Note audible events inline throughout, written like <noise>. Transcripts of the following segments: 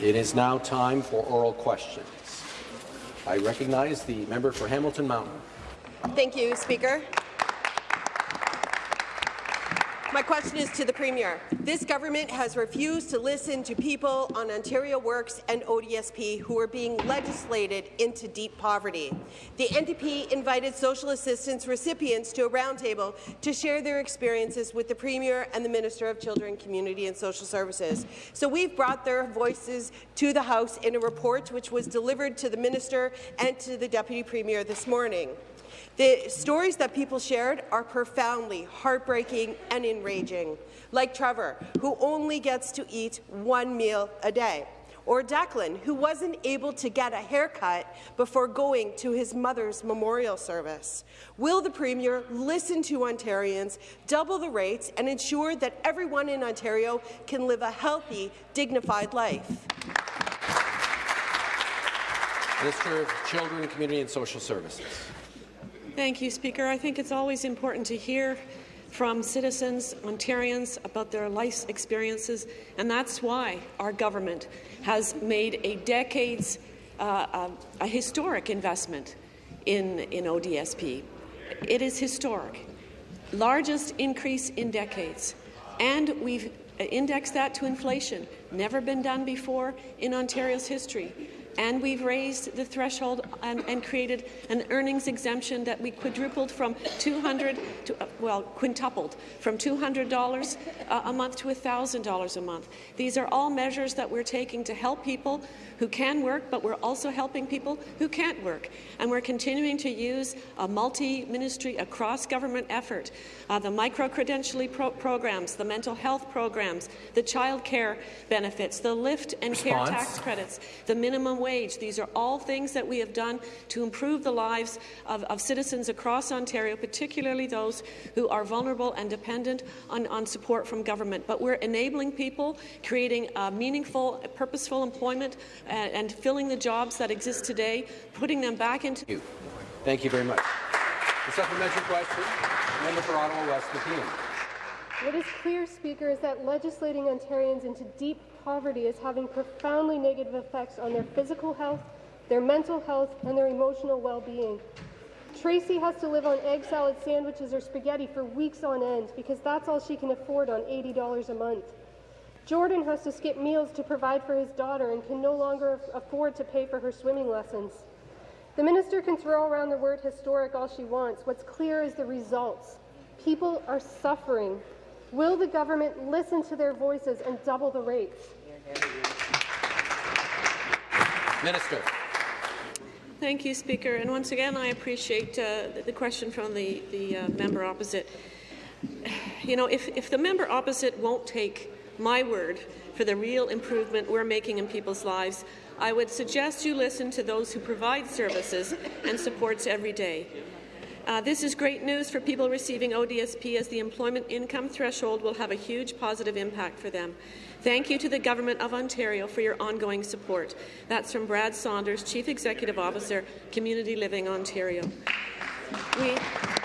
It is now time for oral questions. I recognize the member for Hamilton Mountain. Thank you, Speaker. My question is to the Premier. This government has refused to listen to people on Ontario Works and ODSP who are being legislated into deep poverty. The NDP invited social assistance recipients to a roundtable to share their experiences with the Premier and the Minister of Children, Community and Social Services. So we've brought their voices to the House in a report which was delivered to the Minister and to the Deputy Premier this morning. The stories that people shared are profoundly heartbreaking and enraging, like Trevor, who only gets to eat one meal a day, or Declan, who wasn't able to get a haircut before going to his mother's memorial service. Will the Premier listen to Ontarians, double the rates, and ensure that everyone in Ontario can live a healthy, dignified life? Minister of Children, Community and Social Services. Thank you, Speaker. I think it's always important to hear from citizens, Ontarians, about their life experiences, and that's why our government has made a decades, uh, uh, a historic investment in, in ODSP. It is historic, largest increase in decades, and we've indexed that to inflation. Never been done before in Ontario's history and we've raised the threshold and, and, created an earnings exemption that we quadrupled from 200 to, uh, well, quintupled from $200 uh, a month to $1,000 a month. These are all measures that we're taking to help people who can work, but we're also helping people who can't work. And we're continuing to use a multi-ministry, a cross-government effort, uh, the micro-credentialing pro programs, the mental health programs, the child care benefits, the lift and Response. care tax credits, the minimum wage. These are all things that we have done to improve the lives of, of citizens across Ontario, particularly those who are vulnerable and dependent on, on support from government. But we're enabling people, creating meaningful, purposeful employment and, and filling the jobs that exist today, putting them back into. Thank you, Thank you very much. The supplementary question, member for Ottawa West, Nepean. What is clear, Speaker, is that legislating Ontarians into deep poverty is having profoundly negative effects on their physical health, their mental health, and their emotional well-being. Tracy has to live on egg salad sandwiches or spaghetti for weeks on end because that's all she can afford on $80 a month. Jordan has to skip meals to provide for his daughter and can no longer afford to pay for her swimming lessons. The minister can throw around the word historic all she wants. What's clear is the results. People are suffering. Will the government listen to their voices and double the rates? Minister. Thank you, Speaker. And once again, I appreciate uh, the question from the, the uh, member opposite. <sighs> You know, if, if the member opposite won't take my word for the real improvement we're making in people's lives, I would suggest you listen to those who provide services and supports every day. Uh, this is great news for people receiving ODSP as the employment income threshold will have a huge positive impact for them. Thank you to the Government of Ontario for your ongoing support. That's from Brad Saunders, Chief Executive Officer, Community Living Ontario. We,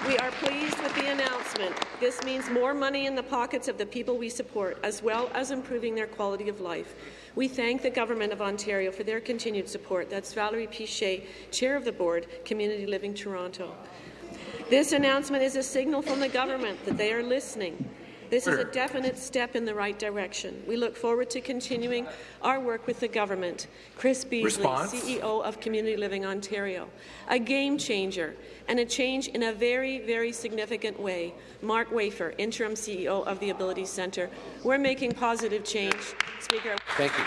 we are pleased with the announcement. This means more money in the pockets of the people we support, as well as improving their quality of life. We thank the Government of Ontario for their continued support. That's Valerie Piché, Chair of the Board, Community Living Toronto. This announcement is a signal from the government that they are listening this is a definite step in the right direction. We look forward to continuing our work with the government. Chris Beesley, Response. CEO of Community Living Ontario. A game changer and a change in a very, very significant way. Mark Wafer, Interim CEO of the Ability Centre. We're making positive change. Speaker. Thank you.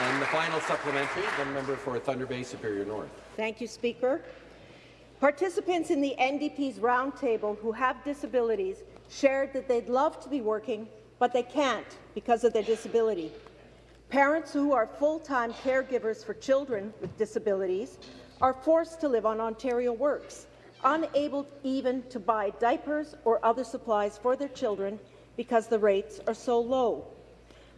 And the final supplementary, the member for Thunder Bay Superior North. Thank you, Speaker. Participants in the NDP's roundtable who have disabilities shared that they'd love to be working, but they can't because of their disability. Parents who are full-time caregivers for children with disabilities are forced to live on Ontario Works, unable even to buy diapers or other supplies for their children because the rates are so low.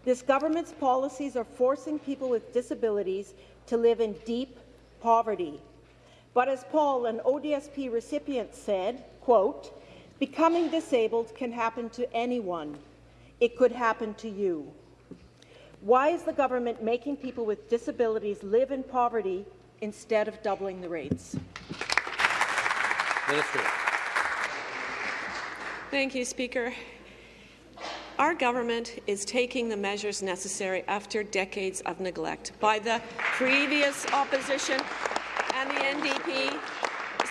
This government's policies are forcing people with disabilities to live in deep poverty but as Paul, an ODSP recipient, said, quote, becoming disabled can happen to anyone. It could happen to you. Why is the government making people with disabilities live in poverty instead of doubling the rates? Minister. Thank you, Speaker. Our government is taking the measures necessary after decades of neglect by the previous opposition and the NDP.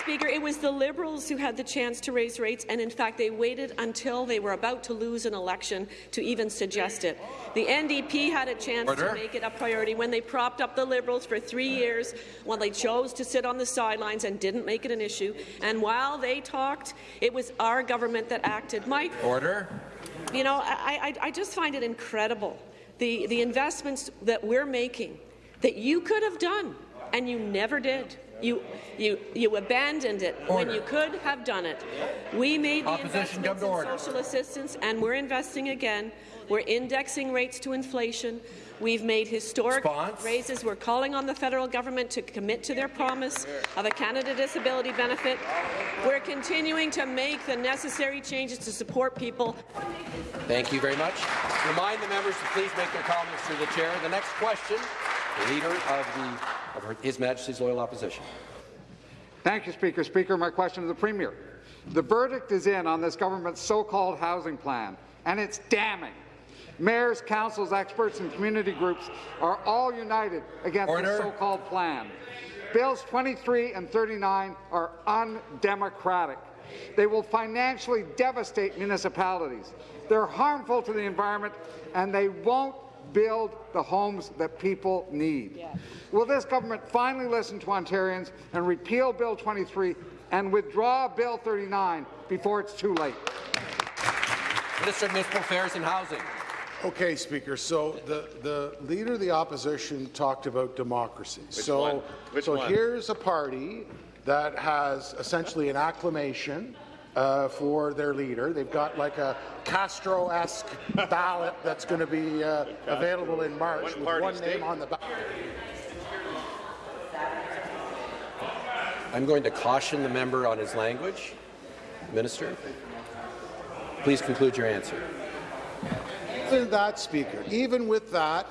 Speaker, it was the Liberals who had the chance to raise rates, and in fact, they waited until they were about to lose an election to even suggest it. The NDP had a chance Order. to make it a priority when they propped up the Liberals for three years, when they chose to sit on the sidelines and didn't make it an issue. And while they talked, it was our government that acted. Mike. Order. you know, I, I, I just find it incredible, the, the investments that we're making that you could have done, and you never did. You, you, you abandoned it when you could have done it. We made the Opposition, investments in order. social assistance, and we're investing again. We're indexing rates to inflation. We've made historic Response. raises. We're calling on the federal government to commit to their promise of a Canada Disability Benefit. We're continuing to make the necessary changes to support people Thank you very much. Remind the members to please make their comments through the chair. The next question, the Leader of, the, of her, His Majesty's Loyal Opposition. Thank you, Speaker. Speaker, my question to the Premier. The verdict is in on this government's so-called housing plan, and it's damning. Mayors, councils, experts, and community groups are all united against Order. the so-called plan. Bills 23 and 39 are undemocratic. They will financially devastate municipalities. They're harmful to the environment, and they won't build the homes that people need. Will this government finally listen to Ontarians and repeal Bill 23 and withdraw Bill 39 before it's too late? Minister of Municipal Affairs and Housing. Okay, Speaker. So the, the leader of the opposition talked about democracy. so one? Which so one? here's a party that has essentially an acclamation uh, for their leader. They've got like a Castro-esque ballot that's going to be uh, available in March One with one state. name on the ballot. I'm going to caution the member on his language. Minister, please conclude your answer. Even that, Speaker, even with that,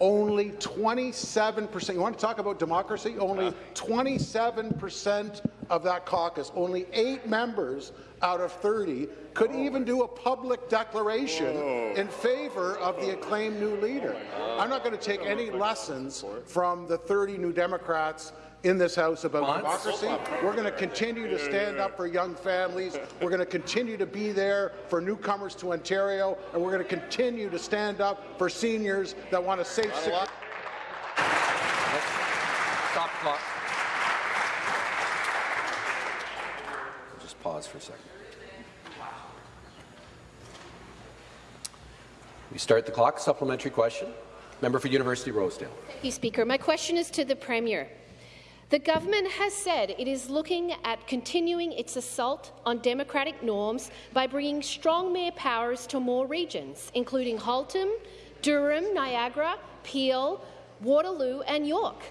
only 27%, you want to talk about democracy? Only 27% of that caucus, only eight members out of 30, could even do a public declaration in favor of the acclaimed new leader. I'm not going to take any lessons from the 30 New Democrats in this House about Response? democracy. We're going to continue to stand up for young families. We're going to continue to be there for newcomers to Ontario, and we're going to continue to stand up for seniors that want a safe, secure. Stop the clock. Just pause for a second. We start the clock. Supplementary question. Member for University Rosedale. Thank you, Speaker. My question is to the Premier. The government has said it is looking at continuing its assault on democratic norms by bringing strong mayor powers to more regions, including Halton, Durham, Niagara, Peel, Waterloo and York.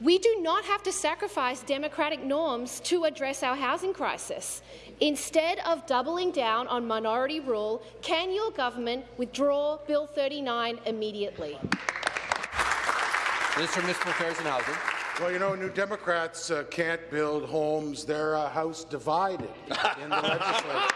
We do not have to sacrifice democratic norms to address our housing crisis. Instead of doubling down on minority rule, can your government withdraw Bill 39 immediately? Minister Affairs and Housing. Well, you know, New Democrats uh, can't build homes. They're a house divided in the <laughs> legislature.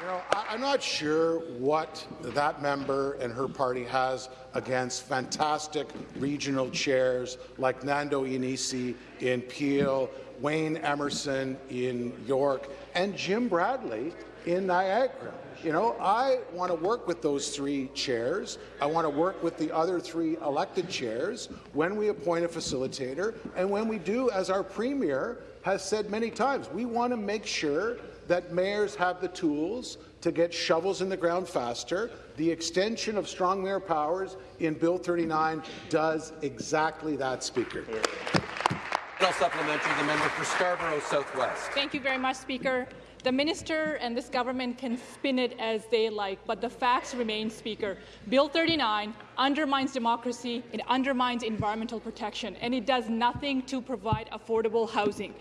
You know, I, I'm not sure what that member and her party has against fantastic regional chairs like Nando Iannicca in Peel, Wayne Emmerson in York, and Jim Bradley in Niagara. You know, I want to work with those three chairs. I want to work with the other three elected chairs when we appoint a facilitator, and when we do, as our premier has said many times, we want to make sure that mayors have the tools to get shovels in the ground faster. The extension of strong mayor powers in Bill 39 does exactly that, Speaker. No supplementary. The member for Scarborough Southwest. Thank you very much, Speaker. The minister and this government can spin it as they like, but the facts remain, Speaker. Bill 39 undermines democracy, it undermines environmental protection, and it does nothing to provide affordable housing.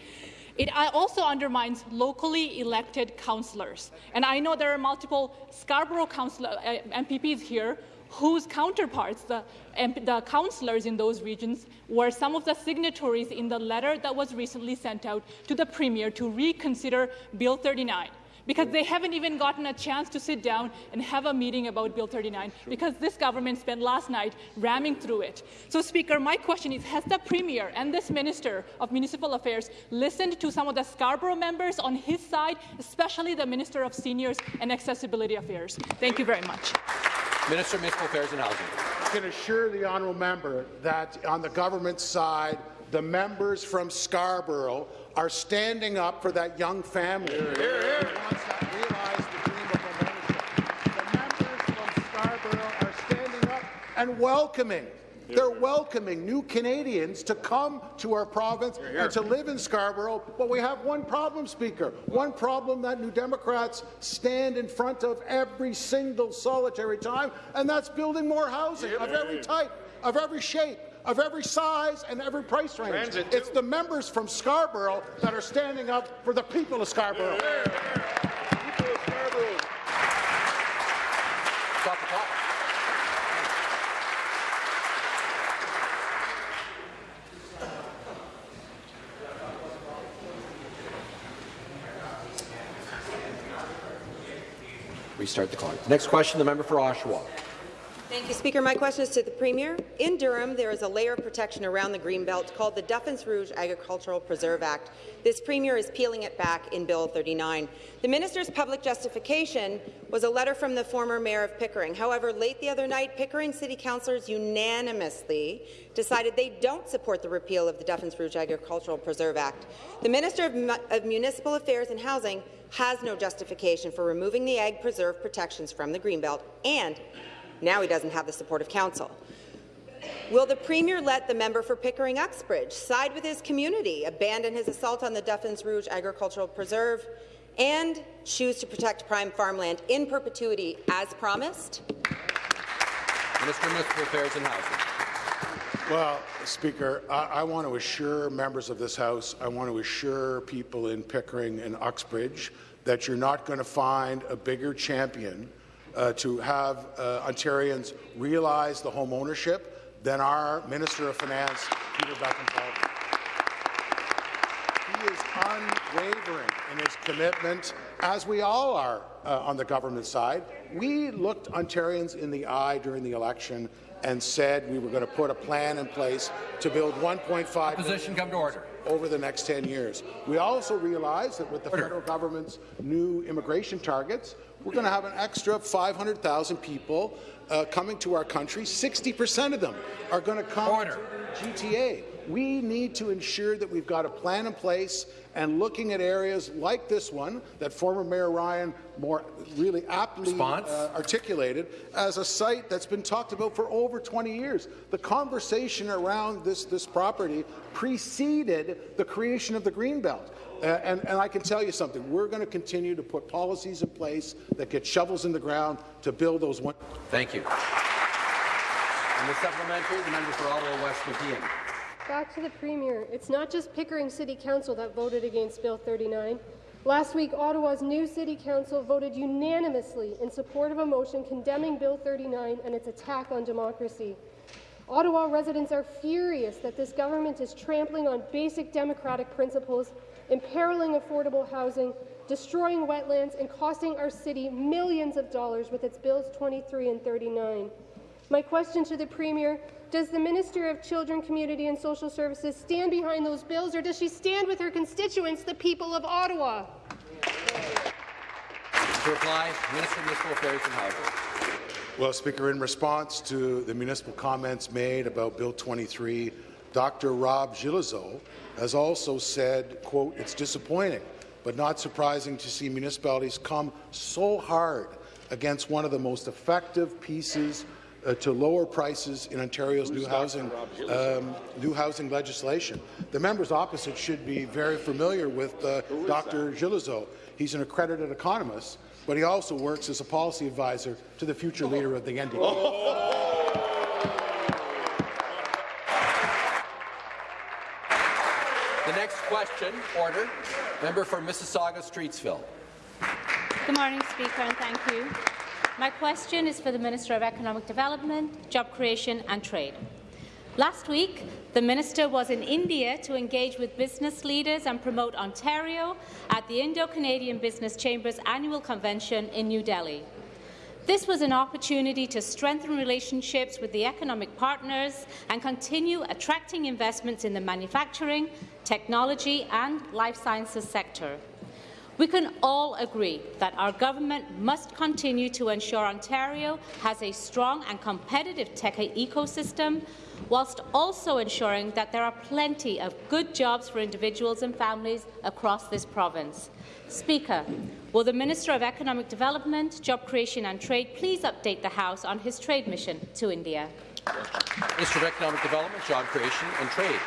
It uh, also undermines locally elected councillors. And I know there are multiple Scarborough councillor, uh, MPPs here whose counterparts, the, the councillors in those regions, were some of the signatories in the letter that was recently sent out to the Premier to reconsider Bill 39 because they haven't even gotten a chance to sit down and have a meeting about Bill 39 because this government spent last night ramming through it. So, Speaker, my question is, has the Premier and this Minister of Municipal Affairs listened to some of the Scarborough members on his side, especially the Minister of Seniors and Accessibility Affairs? Thank you very much. Minister of Municipal Affairs and Housing. I can assure the honourable member that on the government side, the members from Scarborough are standing up for that young family here, here, here. wants to realize the dream of homeownership. The members from Scarborough are standing up and welcoming they're welcoming new Canadians to come to our province and to live in Scarborough. But we have one problem, Speaker. One problem that New Democrats stand in front of every single solitary time, and that's building more housing of every type, of every shape of every size and every price range. Transit it's the members from Scarborough that are standing up for the people of Scarborough. Yeah, yeah. People of Scarborough. Stop the clock. Restart the clock. Next question, the member for Oshawa. Thank you, Speaker. My question is to the Premier. In Durham, there is a layer of protection around the Greenbelt called the Duffins Rouge Agricultural Preserve Act. This Premier is peeling it back in Bill 39. The minister's public justification was a letter from the former mayor of Pickering. However, late the other night, Pickering City councillors unanimously decided they don't support the repeal of the Duffins Rouge Agricultural Preserve Act. The Minister of, of Municipal Affairs and Housing has no justification for removing the ag preserve protections from the Greenbelt and now he doesn't have the support of council. Will the Premier let the member for Pickering Uxbridge side with his community, abandon his assault on the Duffins Rouge Agricultural Preserve, and choose to protect prime farmland in perpetuity as promised? Minister of Municipal Affairs and Housing. Well, Speaker, I, I, want to assure members of this House, I want to assure people in Pickering and Uxbridge that you're not going to find a bigger champion uh, to have uh, Ontarians realize the home ownership than our Minister of Finance, Peter Bethlenfalvy. He is unwavering in his commitment, as we all are uh, on the government side. We looked Ontarians in the eye during the election and said we were going to put a plan in place to build 1.5 position come to order over the next 10 years. We also realize that with the federal government's new immigration targets, we're going to have an extra 500,000 people uh, coming to our country. 60% of them are going to come order. to the GTA. We need to ensure that we've got a plan in place and looking at areas like this one that former Mayor Ryan more really aptly uh, articulated as a site that's been talked about for over 20 years. The conversation around this, this property preceded the creation of the Greenbelt. Uh, and, and, I can tell you something, we're going to continue to put policies in place that get shovels in the ground to build those one. Thank you. And the supplementary, the member for Ottawa West Nepean. Back to the Premier. It's not just Pickering City Council that voted against Bill 39. Last week, Ottawa's new City Council voted unanimously in support of a motion condemning Bill 39 and its attack on democracy. Ottawa residents are furious that this government is trampling on basic democratic principles, imperiling affordable housing, destroying wetlands, and costing our city millions of dollars with its Bills 23 and 39. My question to the Premier does the Minister of Children, Community and Social Services stand behind those bills, or does she stand with her constituents, the people of Ottawa? To reply, Minister of Municipal Affairs and Housing. Well, Speaker, in response to the municipal comments made about Bill 23, Dr. Rob Gillezeau has also said, quote, it's disappointing, but not surprising to see municipalities come so hard against one of the most effective pieces uh, to lower prices in Ontario's new housing, um, new housing legislation. The members opposite should be very familiar with uh, Dr. Gillezeau. He's an accredited economist, but he also works as a policy advisor to the future leader of the NDP. The next question, order. Member for Mississauga Streetsville. Good morning, Speaker, and thank you. My question is for the Minister of Economic Development, Job Creation and Trade. Last week, the Minister was in India to engage with business leaders and promote Ontario at the Indo-Canadian Business Chamber's annual convention in New Delhi. This was an opportunity to strengthen relationships with the economic partners and continue attracting investments in the manufacturing, technology and life sciences sector. We can all agree that our government must continue to ensure Ontario has a strong and competitive tech ecosystem, whilst also ensuring that there are plenty of good jobs for individuals and families across this province. Speaker, will the Minister of Economic Development, Job Creation and Trade please update the House on his trade mission to India? Minister of Economic Development, Job Creation and Trade.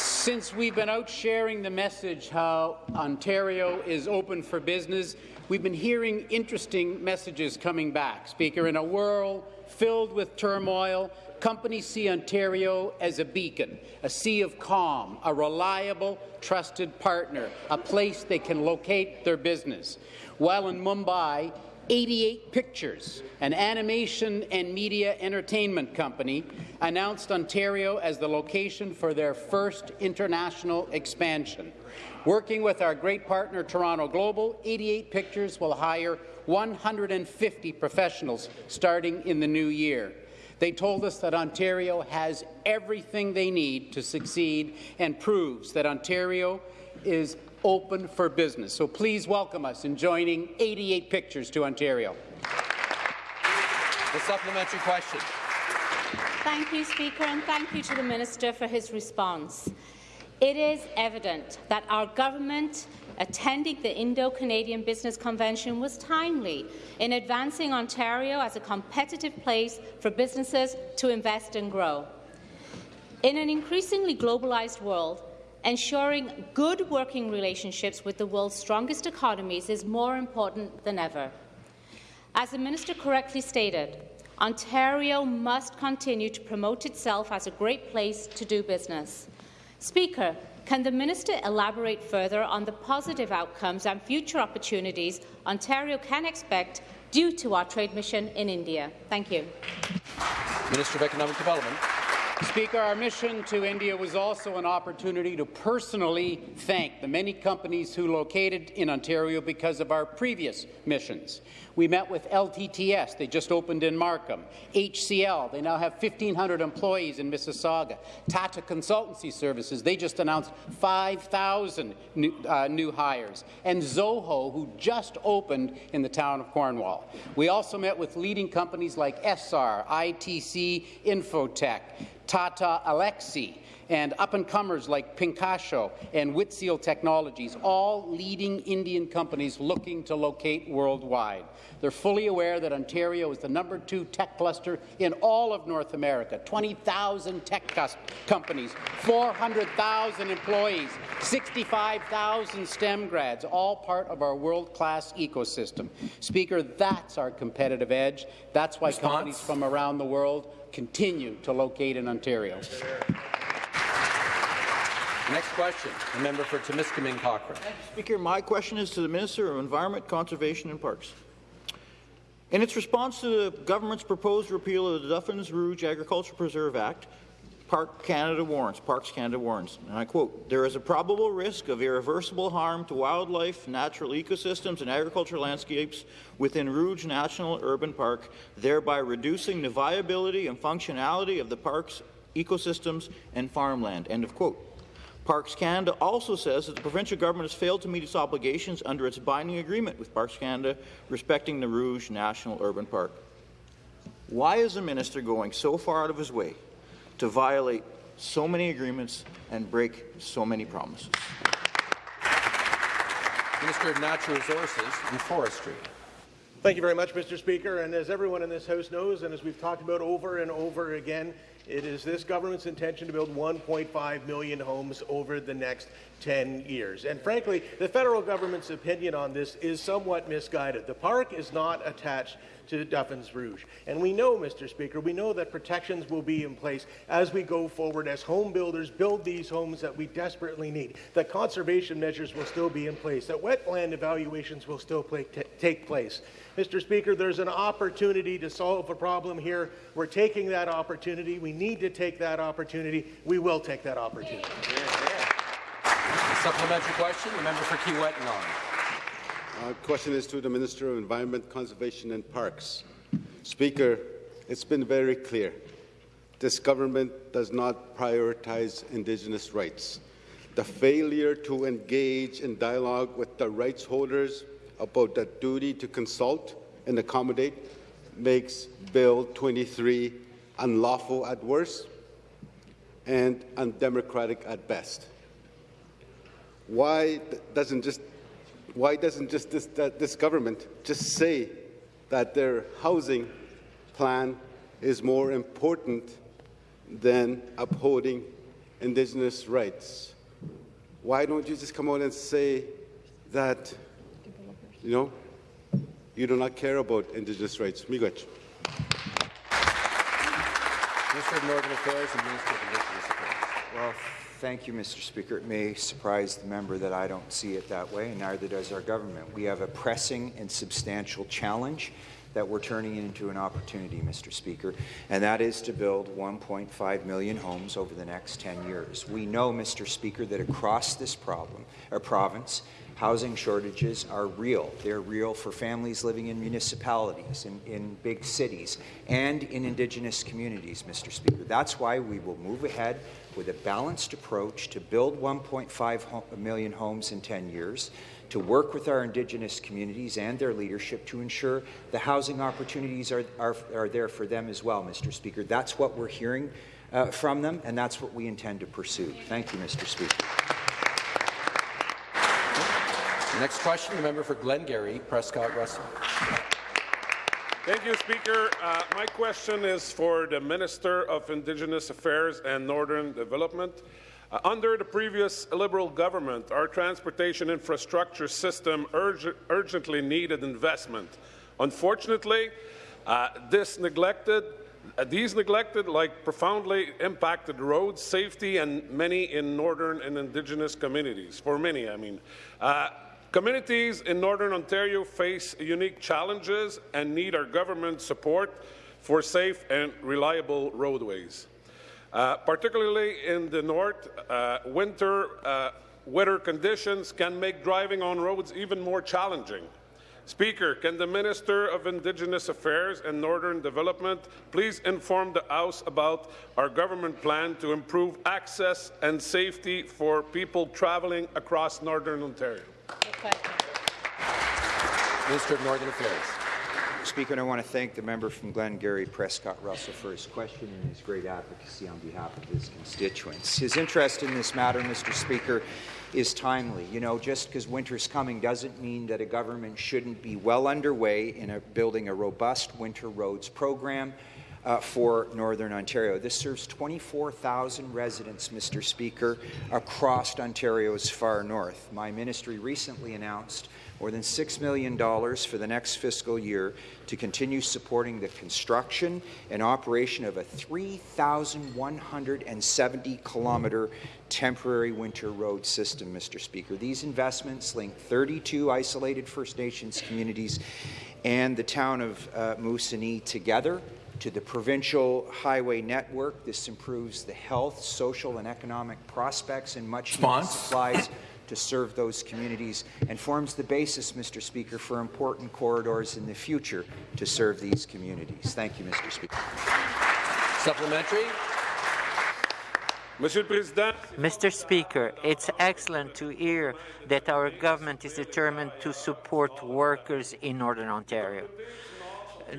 Since we've been out sharing the message how Ontario is open for business, we've been hearing interesting messages coming back. Speaker, in a world filled with turmoil, companies see Ontario as a beacon, a sea of calm, a reliable, trusted partner, a place they can locate their business. While in Mumbai, 88 Pictures, an animation and media entertainment company, announced Ontario as the location for their first international expansion. Working with our great partner Toronto Global, 88 Pictures will hire 150 professionals starting in the new year. They told us that Ontario has everything they need to succeed and proves that Ontario is open for business. So please welcome us in joining 88 Pictures to Ontario. The supplementary question. Thank you, Speaker, and thank you to the Minister for his response. It is evident that our government attending the Indo-Canadian Business Convention was timely in advancing Ontario as a competitive place for businesses to invest and grow. In an increasingly globalized world, ensuring good working relationships with the world's strongest economies is more important than ever. As the Minister correctly stated, Ontario must continue to promote itself as a great place to do business. Speaker, can the minister elaborate further on the positive outcomes and future opportunities Ontario can expect due to our trade mission in India? Thank you. Minister of Economic Development. Speaker, our mission to India was also an opportunity to personally thank the many companies who located in Ontario because of our previous missions. We met with LTTS, they just opened in Markham. HCL, they now have 1,500 employees in Mississauga. Tata Consultancy Services, they just announced 5,000 new, uh, new hires. And Zoho, who just opened in the town of Cornwall. We also met with leading companies like SR, ITC, Infotech, Tata Elxsi, and up-and-comers like Pinkasho and Whitseal Technologies, all leading Indian companies looking to locate worldwide. They're fully aware that Ontario is the number two tech cluster in all of North America, 20,000 tech companies, 400,000 employees, 65,000 STEM grads, all part of our world-class ecosystem. Speaker, that's our competitive edge. That's why Response? companies from around the world continue to locate in Ontario. Next question, the member for Timiskaming Cochrane. Speaker, my question is to the Minister of Environment, Conservation and Parks. In its response to the government's proposed repeal of the Duffins Rouge Agricultural Preserve Act, Park Canada warns, Parks Canada warns, and I quote, there is a probable risk of irreversible harm to wildlife, natural ecosystems and agricultural landscapes within Rouge National Urban Park, thereby reducing the viability and functionality of the park's ecosystems and farmland, end of quote. Parks Canada also says that the provincial government has failed to meet its obligations under its binding agreement with Parks Canada respecting the Rouge National Urban Park. Why is the minister going so far out of his way to violate so many agreements and break so many promises? Minister of Natural Resources and Forestry. Thank you very much, Mr. Speaker. And as everyone in this House knows, and as we've talked about over and over again, It is this government's intention to build 1.5 million homes over the next 10 years. And frankly, the federal government's opinion on this is somewhat misguided. The park is not attached to Duffins Rouge. And we know, Mr. Speaker, we know that protections will be in place as we go forward, as home builders build these homes that we desperately need, that conservation measures will still be in place, that wetland evaluations will still take place. Mr. Speaker, there's an opportunity to solve a problem here. We're taking that opportunity. We need to take that opportunity. We will take that opportunity. Yeah, yeah. supplementary question, the member for Kiiwetinoong. Uh, question is to the Minister of Environment, Conservation and Parks. Speaker, it's been very clear. This government does not prioritize Indigenous rights. The failure to engage in dialogue with the rights holders about the duty to consult and accommodate makes Bill 23 unlawful at worst and undemocratic at best. Why doesn't just why doesn't just this, this government just say that their housing plan is more important than upholding Indigenous rights? Why don't you just come out and say that, you know, you do not care about Indigenous rights? Miigwech. Minister of Northern Affairs and Minister of Indigenous Affairs. Well, Thank you, Mr. Speaker. It may surprise the member that I don't see it that way, and neither does our government. We have a pressing and substantial challenge that we're turning into an opportunity, Mr. Speaker, and that is to build 1.5 million homes over the next 10 years. We know, Mr. Speaker, that across this problem, or province, housing shortages are real. They're real for families living in municipalities, in, in big cities, and in Indigenous communities, Mr. Speaker. That's why we will move ahead with a balanced approach to build 1.5 million homes in 10 years, to work with our Indigenous communities and their leadership to ensure the housing opportunities are, are, are there for them as well, Mr. Speaker. That's what we're hearing uh, from them, and that's what we intend to pursue. Thank you, Mr. Speaker. Next question, the member for Glengarry, Prescott Russell. Thank you, Speaker. Uh, my question is for the Minister of Indigenous Affairs and Northern Development. Uh, under the previous Liberal government, our transportation infrastructure system urg urgently needed investment. Unfortunately, uh, this neglected uh, these neglected, like profoundly impacted roads, safety, and many in northern and indigenous communities. For many, I mean. Communities in Northern Ontario face unique challenges and need our government support for safe and reliable roadways. Uh, particularly in the north, uh, winter uh, weather conditions can make driving on roads even more challenging. Speaker, can the Minister of Indigenous Affairs and Northern Development please inform the House about our government plan to improve access and safety for people travelling across Northern Ontario? Minister of Northern Affairs. Speaker, I want to thank the member from Glengarry, Prescott Russell, for his question and his great advocacy on behalf of his constituents. His interest in this matter, Mr. Speaker, is timely. You know, just because winter's coming doesn't mean that a government shouldn't be well underway in a, building a robust winter roads program uh, for Northern Ontario. This serves 24,000 residents, Mr. Speaker, across Ontario's far north. My ministry recently announced more than $6 million for the next fiscal year to continue supporting the construction and operation of a 3,170 kilometre temporary winter road system, Mr. Speaker. These investments link 32 isolated First Nations communities and the town of uh, Moosonee together to the provincial highway network. This improves the health, social, and economic prospects and much needed supplies to serve those communities and forms the basis, Mr. Speaker, for important corridors in the future to serve these communities. Thank you, Mr. Speaker. Supplementary. Mr. Speaker, it's excellent to hear that our government is determined to support workers in Northern Ontario.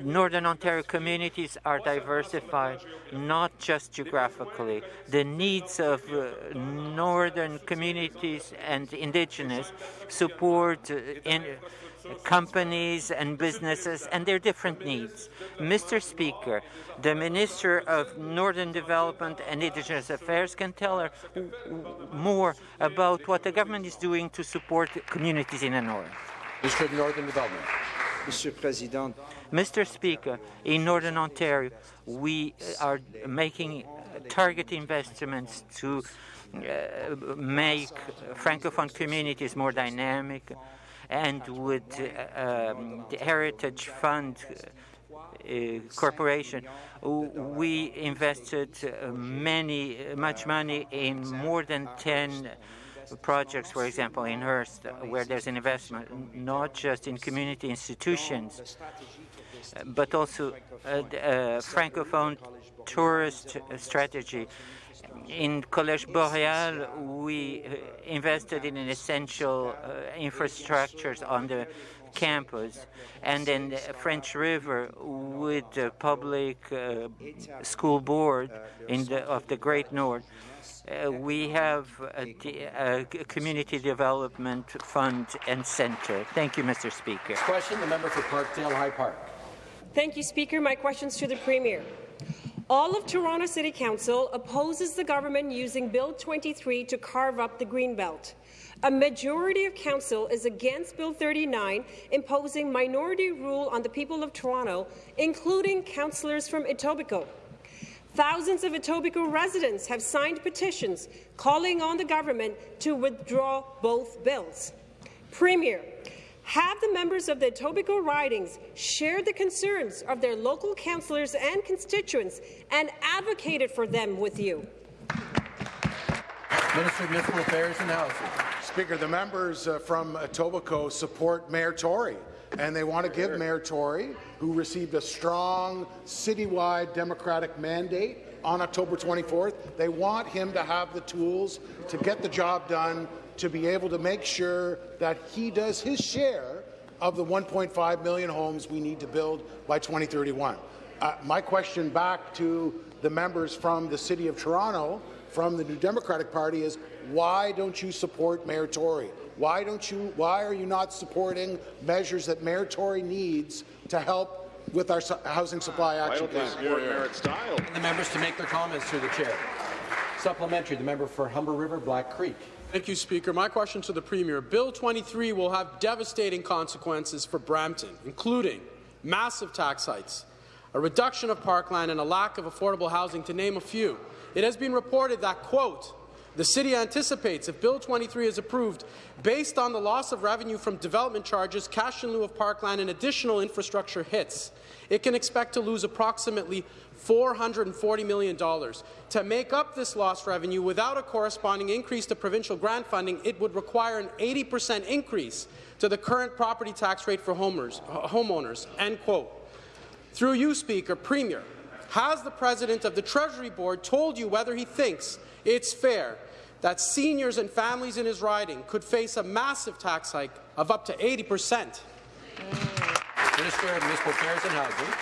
Northern Ontario communities are diversified, not just geographically. The needs of uh, northern communities and Indigenous support uh, in companies and businesses and their different needs. Mr. Speaker, the Minister of Northern Development and Indigenous Affairs can tell her more about what the government is doing to support communities in the North. Minister of Northern Development. Mr. President. Mr. Speaker, in Northern Ontario, we are making target investments to uh, make Francophone communities more dynamic and with uh, um, the Heritage Fund uh, Corporation, we invested many, much money in more than 10 projects, for example, in Hearst, where there's an investment not just in community institutions, but also a, a Francophone tourist strategy. In Collège Boréal, we invested in an essential uh, infrastructures on the campus, and then the French River with the public uh, school board in the, of the Great North. Uh, we have a, a, community development fund and center. Thank you, Mr. Speaker. Next question, the member for Parkdale High Park. Thank you, Speaker. My questions to the Premier. All of Toronto City Council opposes the government using Bill 23 to carve up the Greenbelt. A majority of council is against Bill 39, imposing minority rule on the people of Toronto, including councillors from Etobicoke. Thousands of Etobicoke residents have signed petitions calling on the government to withdraw both bills. Premier, have the members of the Etobicoke ridings shared the concerns of their local councillors and constituents and advocated for them with you? Minister of Municipal Affairs and Housing. Speaker, the members uh, from Etobicoke support Mayor Tory, and they want to give Mayor Tory, who received a strong citywide Democratic mandate on October 24th, they want him to have the tools to get the job done to be able to make sure that he does his share of the 1.5 million homes we need to build by 2031. Uh, my question back to the members from the City of Toronto, from the New Democratic Party, is why don't you support Mayor Tory? Why don't you? Why are you not supporting measures that Mayor Tory needs to help with our housing supply action plan? Support Mayor Style. And the members to make their comments through the chair. Supplementary, the member for Humber River, Black Creek. Thank you, Speaker. My question to the Premier. Bill 23 will have devastating consequences for Brampton, including massive tax hikes, a reduction of parkland, and a lack of affordable housing, to name a few. It has been reported that, quote, the city anticipates, if Bill 23 is approved, based on the loss of revenue from development charges, cash in lieu of parkland, and additional infrastructure hits, it can expect to lose approximately $440 million. To make up this lost revenue without a corresponding increase to provincial grant funding, it would require an 80 percent increase to the current property tax rate for homeowners." End quote. Through you, Speaker, Premier, has the President of the Treasury Board told you whether he thinks it's fair that seniors and families in his riding could face a massive tax hike of up to 80 percent? Mm. Minister of Municipal Affairs and Housing.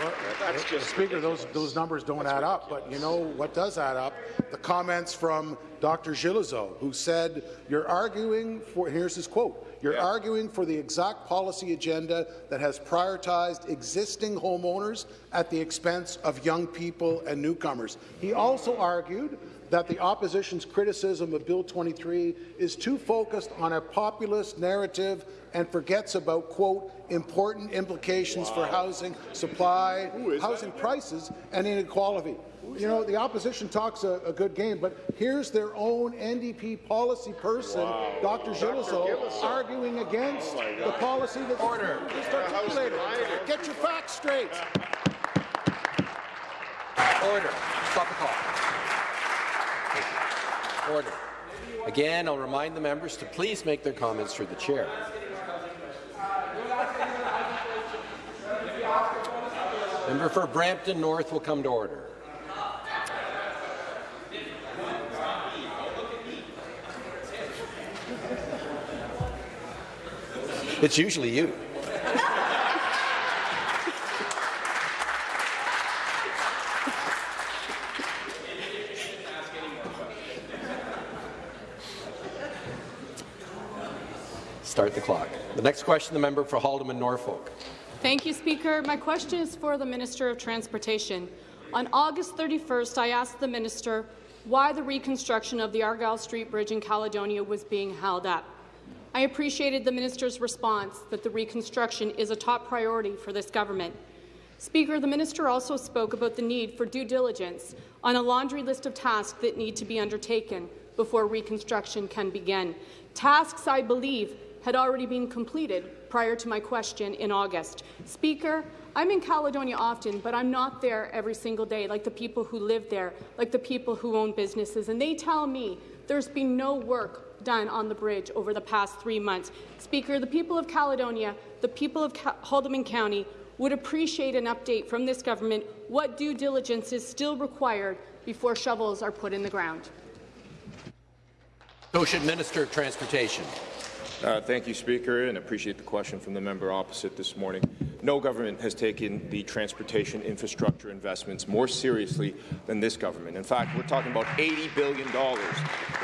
Well, that's just Speaker, those those numbers don't add up. But you know what does add up? The comments from Dr. Gillezeau, who said, "You're arguing for." Here's his quote: "You're yeah. arguing for the exact policy agenda that has prioritized existing homeowners at the expense of young people and newcomers." He also argued that the opposition's criticism of Bill 23 is too focused on a populist narrative and forgets about, quote, important implications wow. for housing supply, housing that? prices, and inequality. You know, the opposition talks a, a, good game, but here's their own NDP policy person, wow. Dr. Gillezeau, arguing against oh the policy that's Order. just articulated. Get your facts straight. <laughs> Order. Stop the clock. Order. Again, I'll remind the members to please make their comments through the chair. Member for Brampton North will come to order. It's usually you. <laughs> Start the clock. The next question, the member for Haldimand Norfolk. Thank you, Speaker. My question is for the Minister of Transportation. On August 31st, I asked the minister why the reconstruction of the Argyle Street Bridge in Caledonia was being held up. I appreciated the minister's response that the reconstruction is a top priority for this government. Speaker, the minister also spoke about the need for due diligence on a laundry list of tasks that need to be undertaken before reconstruction can begin. Tasks, I believe, had already been completed prior to my question in August. Speaker, I'm in Caledonia often, but I'm not there every single day like the people who live there, like the people who own businesses, and they tell me there's been no work done on the bridge over the past three months. Speaker, the people of Caledonia, the people of Ca Haldimand County would appreciate an update from this government what due diligence is still required before shovels are put in the ground. Minister of Transportation. Uh, thank you, Speaker, and appreciate the question from the member opposite this morning. No government has taken the transportation infrastructure investments more seriously than this government. In fact, we're talking about $80 billion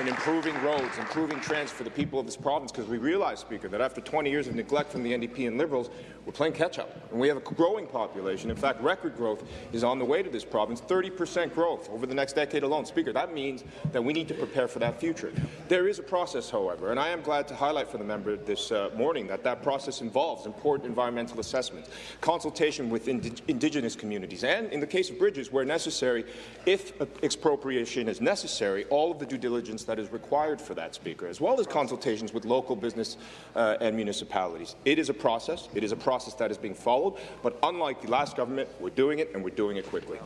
in improving roads, improving transit for the people of this province, because we realize, Speaker, that after 20 years of neglect from the NDP and Liberals, we're playing catch-up. And we have a growing population. In fact, record growth is on the way to this province, 30% growth over the next decade alone. Speaker, that means that we need to prepare for that future. There is a process, however, and I am glad to highlight for the member this uh, morning that that process involves important environmental assessments, consultation with ind Indigenous communities, and in the case of bridges, where necessary, if expropriation is necessary, all of the due diligence that is required for that, Speaker, as well as consultations with local business uh, and municipalities. It is a process. It is a process that is being followed, but unlike the last government, we're doing it, and we're doing it quickly.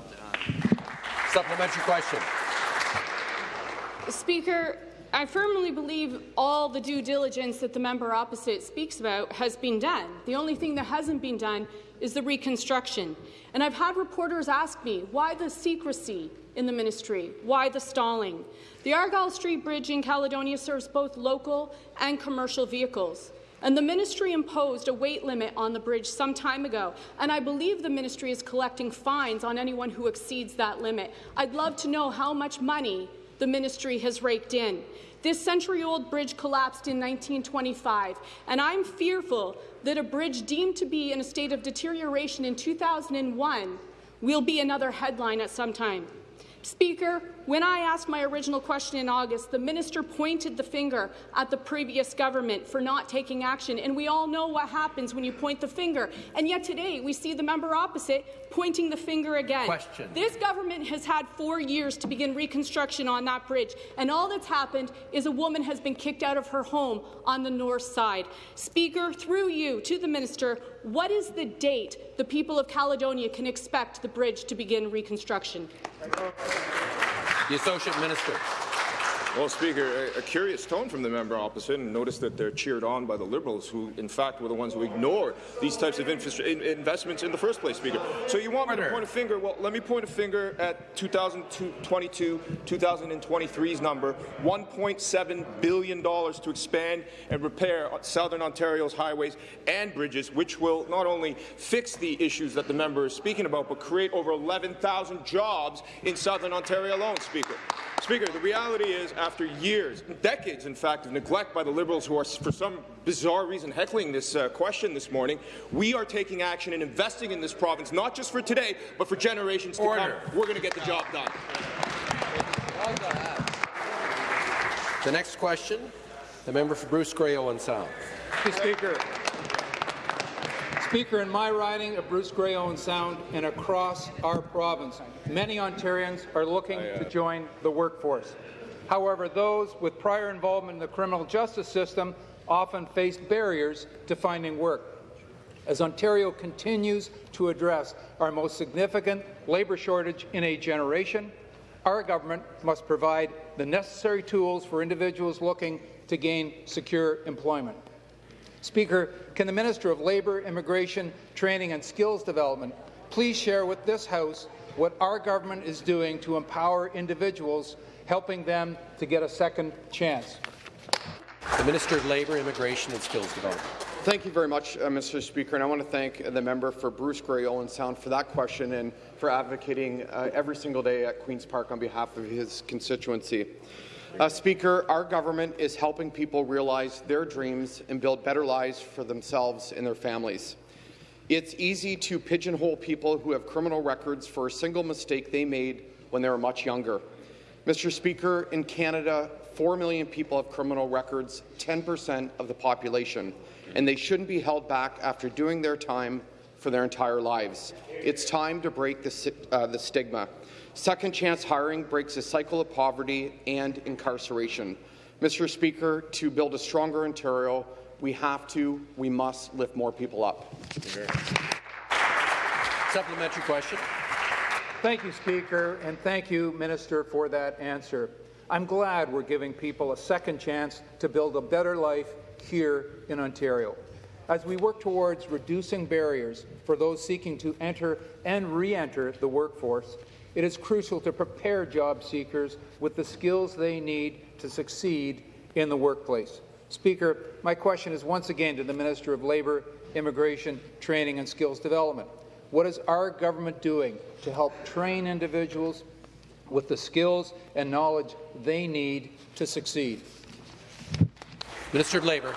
Supplementary question. Speaker, I firmly believe all the due diligence that the member opposite speaks about has been done. The only thing that hasn't been done is the reconstruction. And I've had reporters ask me, why the secrecy in the ministry? Why the stalling? The Argyle Street Bridge in Caledonia serves both local and commercial vehicles. And the ministry imposed a weight limit on the bridge some time ago, and I believe the ministry is collecting fines on anyone who exceeds that limit. I'd love to know how much money the ministry has raked in. This century-old bridge collapsed in 1925, and I'm fearful that a bridge deemed to be in a state of deterioration in 2001 will be another headline at some time. Speaker, when I asked my original question in August, the minister pointed the finger at the previous government for not taking action, and we all know what happens when you point the finger. And yet today, we see the member opposite pointing the finger again. Question. This government has had four years to begin reconstruction on that bridge, and all that's happened is a woman has been kicked out of her home on the north side. Speaker, through you to the minister, what is the date the people of Caledonia can expect the bridge to begin reconstruction? The Associate Minister. Well, Speaker, a, a, curious tone from the member opposite, and notice that they're cheered on by the Liberals, who, in fact, were the ones who ignored these types of in investments in the first place, Speaker. So you want me to point a finger? Well, let me point a finger at 2022, 2023's number, $1.7 billion to expand and repair Southern Ontario's highways and bridges, which will not only fix the issues that the member is speaking about, but create over 11,000 jobs in Southern Ontario alone, Speaker. Speaker, the reality is, after years, decades, in fact, of neglect by the Liberals who are, for some bizarre reason, heckling this uh, question this morning, we are taking action and investing in this province, not just for today, but for generations Order. to come. We're going to get the job done. The next question, the member for Bruce Grey Owen Sound. Mr. Speaker. Speaker, in my riding of Bruce Grey Owen Sound and across our province, many Ontarians are looking oh, to join the workforce. However, those with prior involvement in the criminal justice system often face barriers to finding work. As Ontario continues to address our most significant labour shortage in a generation, our government must provide the necessary tools for individuals looking to gain secure employment. Speaker, can the Minister of Labour, Immigration, Training and Skills Development please share with this House what our government is doing to empower individuals, helping them to get a second chance? The Minister of Labour, Immigration and Skills Development. Thank you very much, uh, Mr. Speaker, and I want to thank the member for Bruce Grey Owen Sound for that question and for advocating uh, every single day at Queen's Park on behalf of his constituency. Uh, Speaker, our government is helping people realize their dreams and build better lives for themselves and their families. It's easy to pigeonhole people who have criminal records for a single mistake they made when they were much younger. Mr. Speaker, in Canada, 4 million people have criminal records, 10% of the population, and they shouldn't be held back after doing their time for their entire lives. It's time to break the, uh, the stigma. Second chance hiring breaks a cycle of poverty and incarceration. Mr. Speaker, to build a stronger Ontario, we have to, we must lift more people up. Supplementary question. Thank you, Speaker, and thank you, Minister, for that answer. I'm glad we're giving people a second chance to build a better life here in Ontario. As we work towards reducing barriers for those seeking to enter and re-enter the workforce, it is crucial to prepare job seekers with the skills they need to succeed in the workplace. Speaker, my question is once again to the Minister of Labour, Immigration, Training and Skills Development. What is our government doing to help train individuals with the skills and knowledge they need to succeed? Minister of Labour.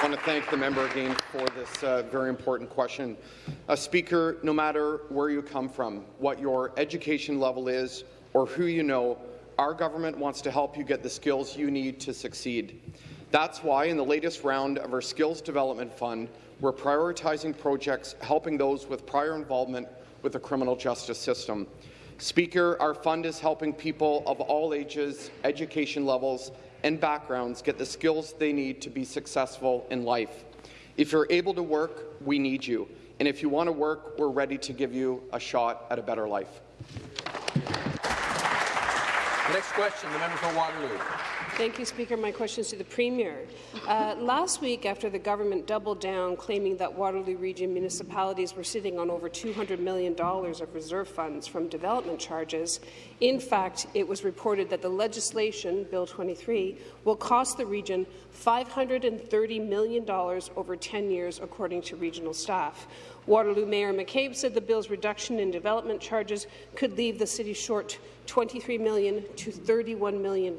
I want to thank the member again for this uh, very important question. Speaker, no matter where you come from, what your education level is, or who you know, our government wants to help you get the skills you need to succeed. That's why in the latest round of our Skills Development Fund, we're prioritizing projects helping those with prior involvement with the criminal justice system. Speaker, our fund is helping people of all ages, education levels, and backgrounds get the skills they need to be successful in life. If you're able to work, we need you. And if you want to work, we're ready to give you a shot at a better life. Next question, the member for Waterloo. Thank you, Speaker. My question is to the Premier. Uh, last week, after the government doubled down, claiming that Waterloo Region municipalities were sitting on over $200 million of reserve funds from development charges, in fact, it was reported that the legislation, Bill 23, will cost the region $530 million over 10 years, according to regional staff. Waterloo Mayor McCabe said the bill's reduction in development charges could leave the city short 23 million to $31 million.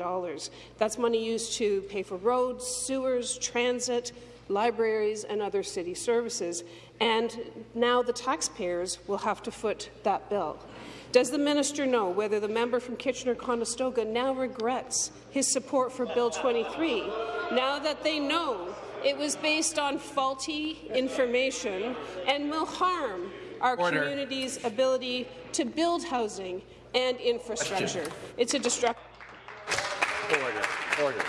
That's money used to pay for roads, sewers, transit, libraries and other city services, and now the taxpayers will have to foot that bill. Does the minister know whether the member from Kitchener-Conestoga now regrets his support for Bill 23, now that they know it was based on faulty information and will harm our Order. community's ability to build housing and infrastructure. It's a destructive. Order. Order.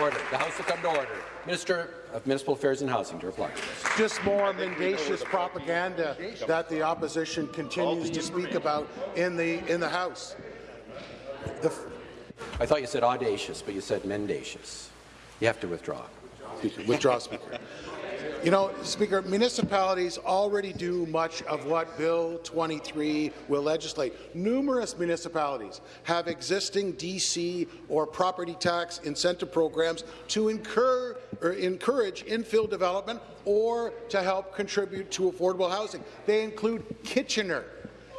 Order. The House will come to order. Minister of Municipal Affairs and Housing to reply. Just more mendacious propaganda that the opposition continues to speak about in the in the House. The I thought you said audacious, but you said mendacious. You have to withdraw. Withdraw, Speaker. You know, Speaker, municipalities already do much of what Bill 23 will legislate. Numerous municipalities have existing DC or property tax incentive programs to incur, or encourage infill development or to help contribute to affordable housing. They include Kitchener.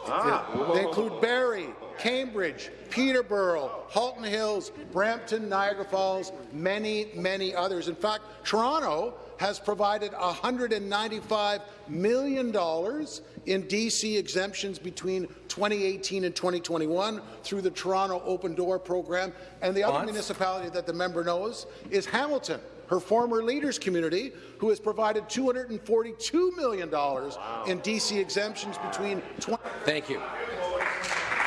Ah. They include Barrie, Cambridge, Peterborough, Halton Hills, Brampton, Niagara Falls, many, many others. In fact, Toronto has provided $195 million in DC exemptions between 2018 and 2021 through the Toronto Open Door program. And the other municipality that the member knows is Hamilton, her former leaders community, who has provided $242 million in DC exemptions between 20 Thank you.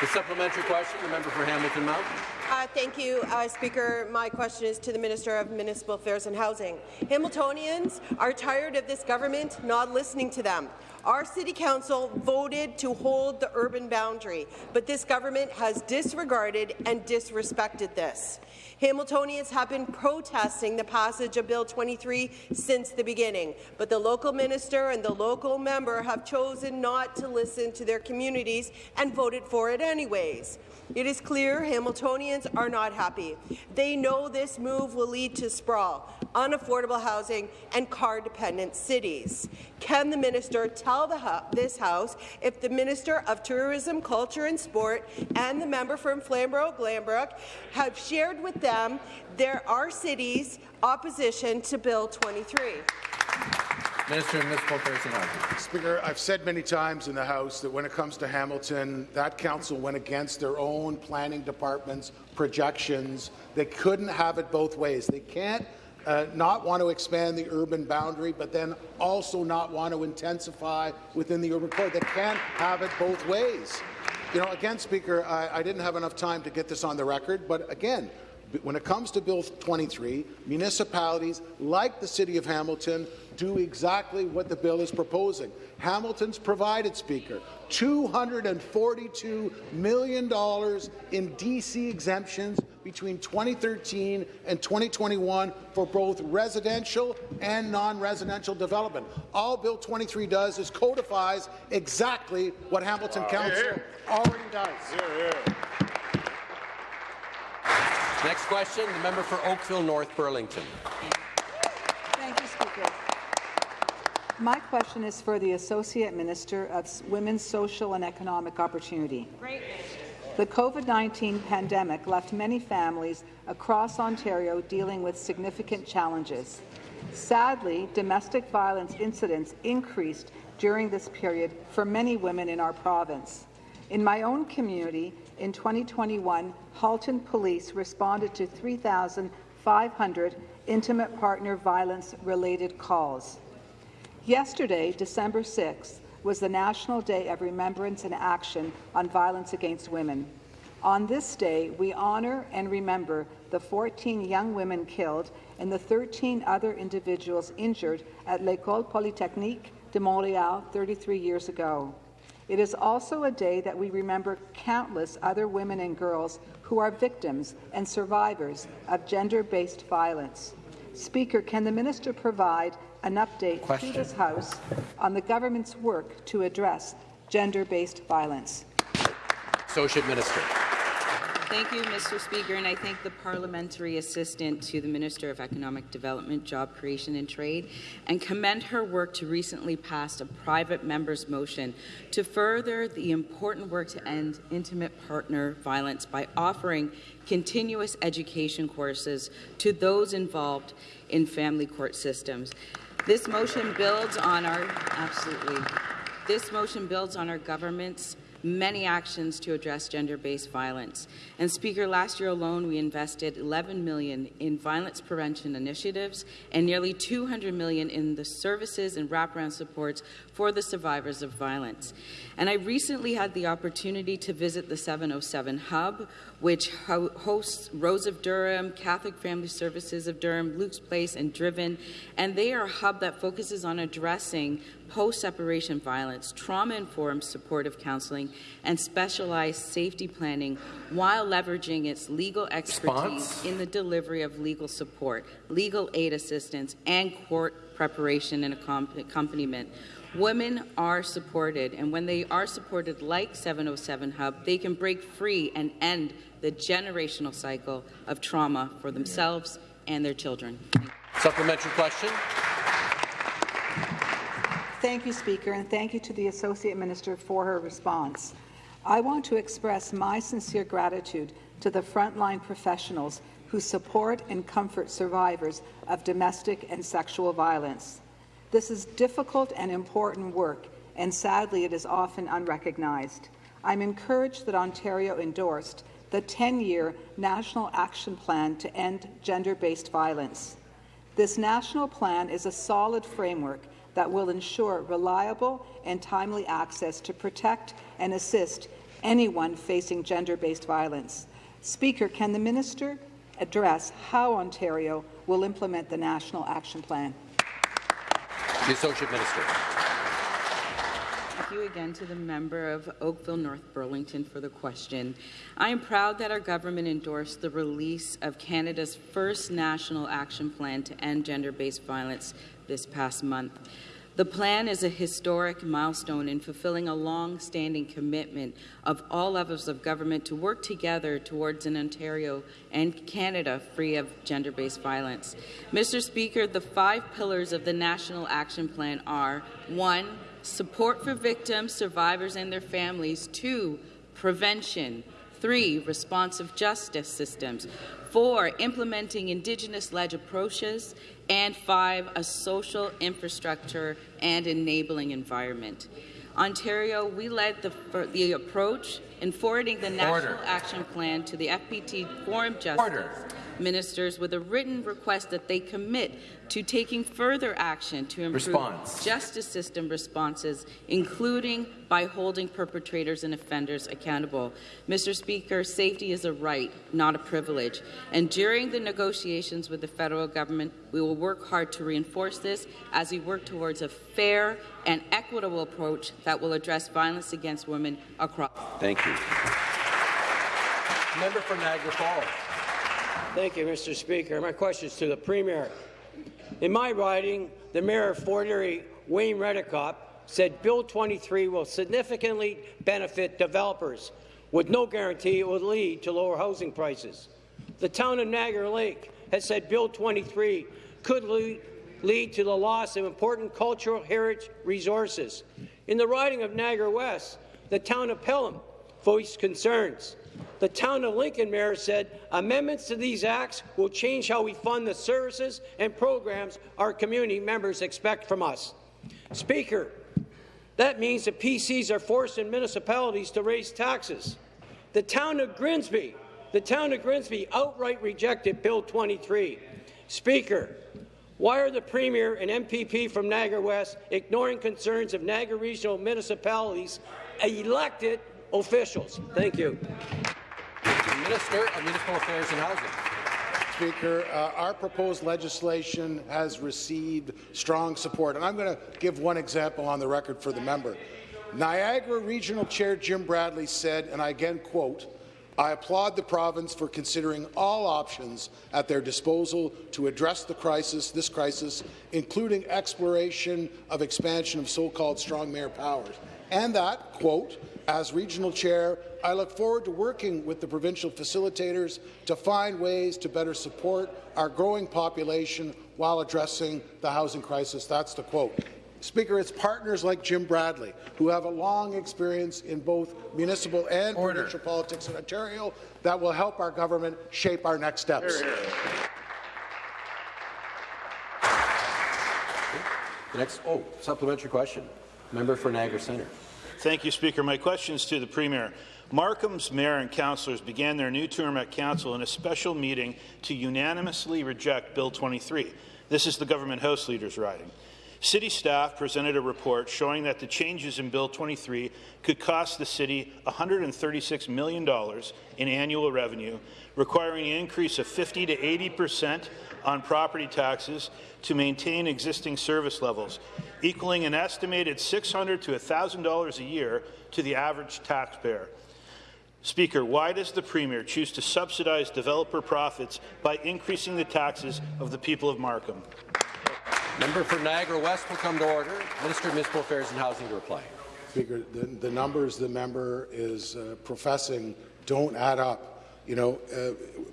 The supplementary question, the member for Hamilton Mountain. Uh, thank you, uh, Speaker. My question is to the Minister of Municipal Affairs and Housing. Hamiltonians are tired of this government not listening to them. Our City Council voted to hold the urban boundary, but this government has disregarded and disrespected this. Hamiltonians have been protesting the passage of Bill 23 since the beginning, but the local minister and the local member have chosen not to listen to their communities and voted for it anyways. It is clear Hamiltonians are not happy. They know this move will lead to sprawl. Unaffordable housing, and car-dependent cities. Can the minister tell this House if the Minister of Tourism, Culture and Sport and the member from Flamborough-Glanbrook have shared with them there are cities' opposition to Bill 23? Minister of Municipal Affairs and Housing. Speaker, I've said many times in the House that when it comes to Hamilton, that council went against their own planning department's projections. They couldn't have it both ways. They can't uh, not want to expand the urban boundary, but then also not want to intensify within the urban core. They can't have it both ways. You know, again, Speaker, I, I didn't have enough time to get this on the record, but again, when it comes to Bill 23, municipalities like the City of Hamilton do exactly what the bill is proposing. Hamilton's provided, Speaker, $242 million in DC exemptions between 2013 and 2021 for both residential and non-residential development. All Bill 23 does is codifies exactly what Hamilton wow. Council here, here. already does. Here, Next question, the member for Oakville North Burlington. Thank you, Speaker. My question is for the Associate Minister of Women's Social and Economic Opportunity. Great. The COVID-19 pandemic left many families across Ontario dealing with significant challenges. Sadly, domestic violence incidents increased during this period for many women in our province. In my own community, in 2021, Halton Police responded to 3,500 intimate partner violence-related calls. Yesterday, December 6th, was the National Day of Remembrance and Action on Violence Against Women. On this day, we honour and remember the 14 young women killed and the 13 other individuals injured at L'École Polytechnique de Montréal 33 years ago. It is also a day that we remember countless other women and girls who are victims and survivors of gender-based violence. Speaker, can the minister provide an update Question. to this House on the government's work to address gender-based violence? Associate Minister. Thank you, Mr. Speaker, and I thank the parliamentary assistant to the Minister of Economic Development, Job Creation and Trade, and commend her work to recently pass a private member's motion to further the important work to end intimate partner violence by offering continuous education courses to those involved in family court systems. This motion builds on our absolutely. This motion builds on our government's many actions to address gender-based violence. And Speaker, last year alone, we invested 11 million in violence prevention initiatives and nearly 200 million in the services and wraparound supports for the survivors of violence. And I recently had the opportunity to visit the 707 Hub, which ho hosts Rose of Durham, Catholic Family Services of Durham, Luke's Place, and Driven. And they are a hub that focuses on addressing post-separation violence, trauma-informed supportive counseling, and specialized safety planning while leveraging its legal expertise Response? in the delivery of legal support, legal aid assistance, and court preparation and accompaniment. Women are supported, and when they are supported like 707 Hub, they can break free and end the generational cycle of trauma for themselves and their children. Supplementary question. Thank you, Speaker, and thank you to the Associate Minister for her response. I want to express my sincere gratitude to the frontline professionals who support and comfort survivors of domestic and sexual violence. This is difficult and important work, and sadly it is often unrecognized. I'm encouraged that Ontario endorsed the 10-year National Action Plan to End Gender-Based Violence. This national plan is a solid framework that will ensure reliable and timely access to protect and assist anyone facing gender-based violence. Speaker, can the minister address how Ontario will implement the National Action Plan? The Associate Minister. Thank you again to the member of Oakville North Burlington for the question. I am proud that our government endorsed the release of Canada's first national action plan to end gender-based violence this past month. The plan is a historic milestone in fulfilling a long-standing commitment of all levels of government to work together towards an Ontario and Canada free of gender-based violence. Mr. Speaker, the five pillars of the National Action Plan are 1. Support for victims, survivors and their families. 2. Prevention. 3. Responsive justice systems. Four, implementing Indigenous-led approaches. And five, a social infrastructure and enabling environment. Ontario, we led the, the approach in forwarding the National Action Plan to the FPT Forum Justice Order. Ministers with a written request that they commit to taking further action to improve Response. justice system responses, including by holding perpetrators and offenders accountable. Mr. Speaker, safety is a right, not a privilege. And during the negotiations with the federal government, we will work hard to reinforce this as we work towards a fair and equitable approach that will address violence against women across. Thank you. Member for Niagara Falls. Thank you, Mr. Speaker. My question is to the Premier. In my riding, the Mayor of Fort Erie, Wayne Redekop, said Bill 23 will significantly benefit developers, with no guarantee it will lead to lower housing prices. The town of Niagara Lake has said Bill 23 could lead to the loss of important cultural heritage resources. In the riding of Niagara West, the town of Pelham voiced concerns the town of Lincoln mayor said amendments to these acts will change how we fund the services and programs our community members expect from us. Speaker, that means the PCs are forcing municipalities to raise taxes. The town of Grimsby, the town of Grimsby outright rejected Bill 23. Speaker, why are the Premier and MPP from Niagara West ignoring concerns of Niagara regional municipalities elected officials? Thank you. Minister of Municipal Affairs and Housing. Speaker, uh, our proposed legislation has received strong support, and I'm going to give one example on the record for the member. Niagara Regional Chair Jim Bradley said, and I again quote, I applaud the province for considering all options at their disposal to address the crisis, this crisis, including exploration of expansion of so-called strong mayor powers. And that, quote, as regional chair, I look forward to working with the provincial facilitators to find ways to better support our growing population while addressing the housing crisis. That's the quote. Speaker, it's partners like Jim Bradley, who have a long experience in both municipal and Order. provincial politics in Ontario, that will help our government shape our next steps. Here, here. The next, oh, supplementary question. Member for Niagara Centre. Thank you, Speaker. My question is to the Premier. Markham's mayor and councillors began their new term at council in a special meeting to unanimously reject Bill 23. This is the government House Leaders riding. City staff presented a report showing that the changes in Bill 23 could cost the city $136 million in annual revenue, requiring an increase of 50 to 80 percent on property taxes to maintain existing service levels, equaling an estimated 600 to $1,000 a year to the average taxpayer. Speaker, why does the Premier choose to subsidize developer profits by increasing the taxes of the people of Markham? Member for Niagara West will come to order. Minister of Municipal Affairs and Housing to reply. Speaker, the, the numbers the member is uh, professing don't add up. You know, uh,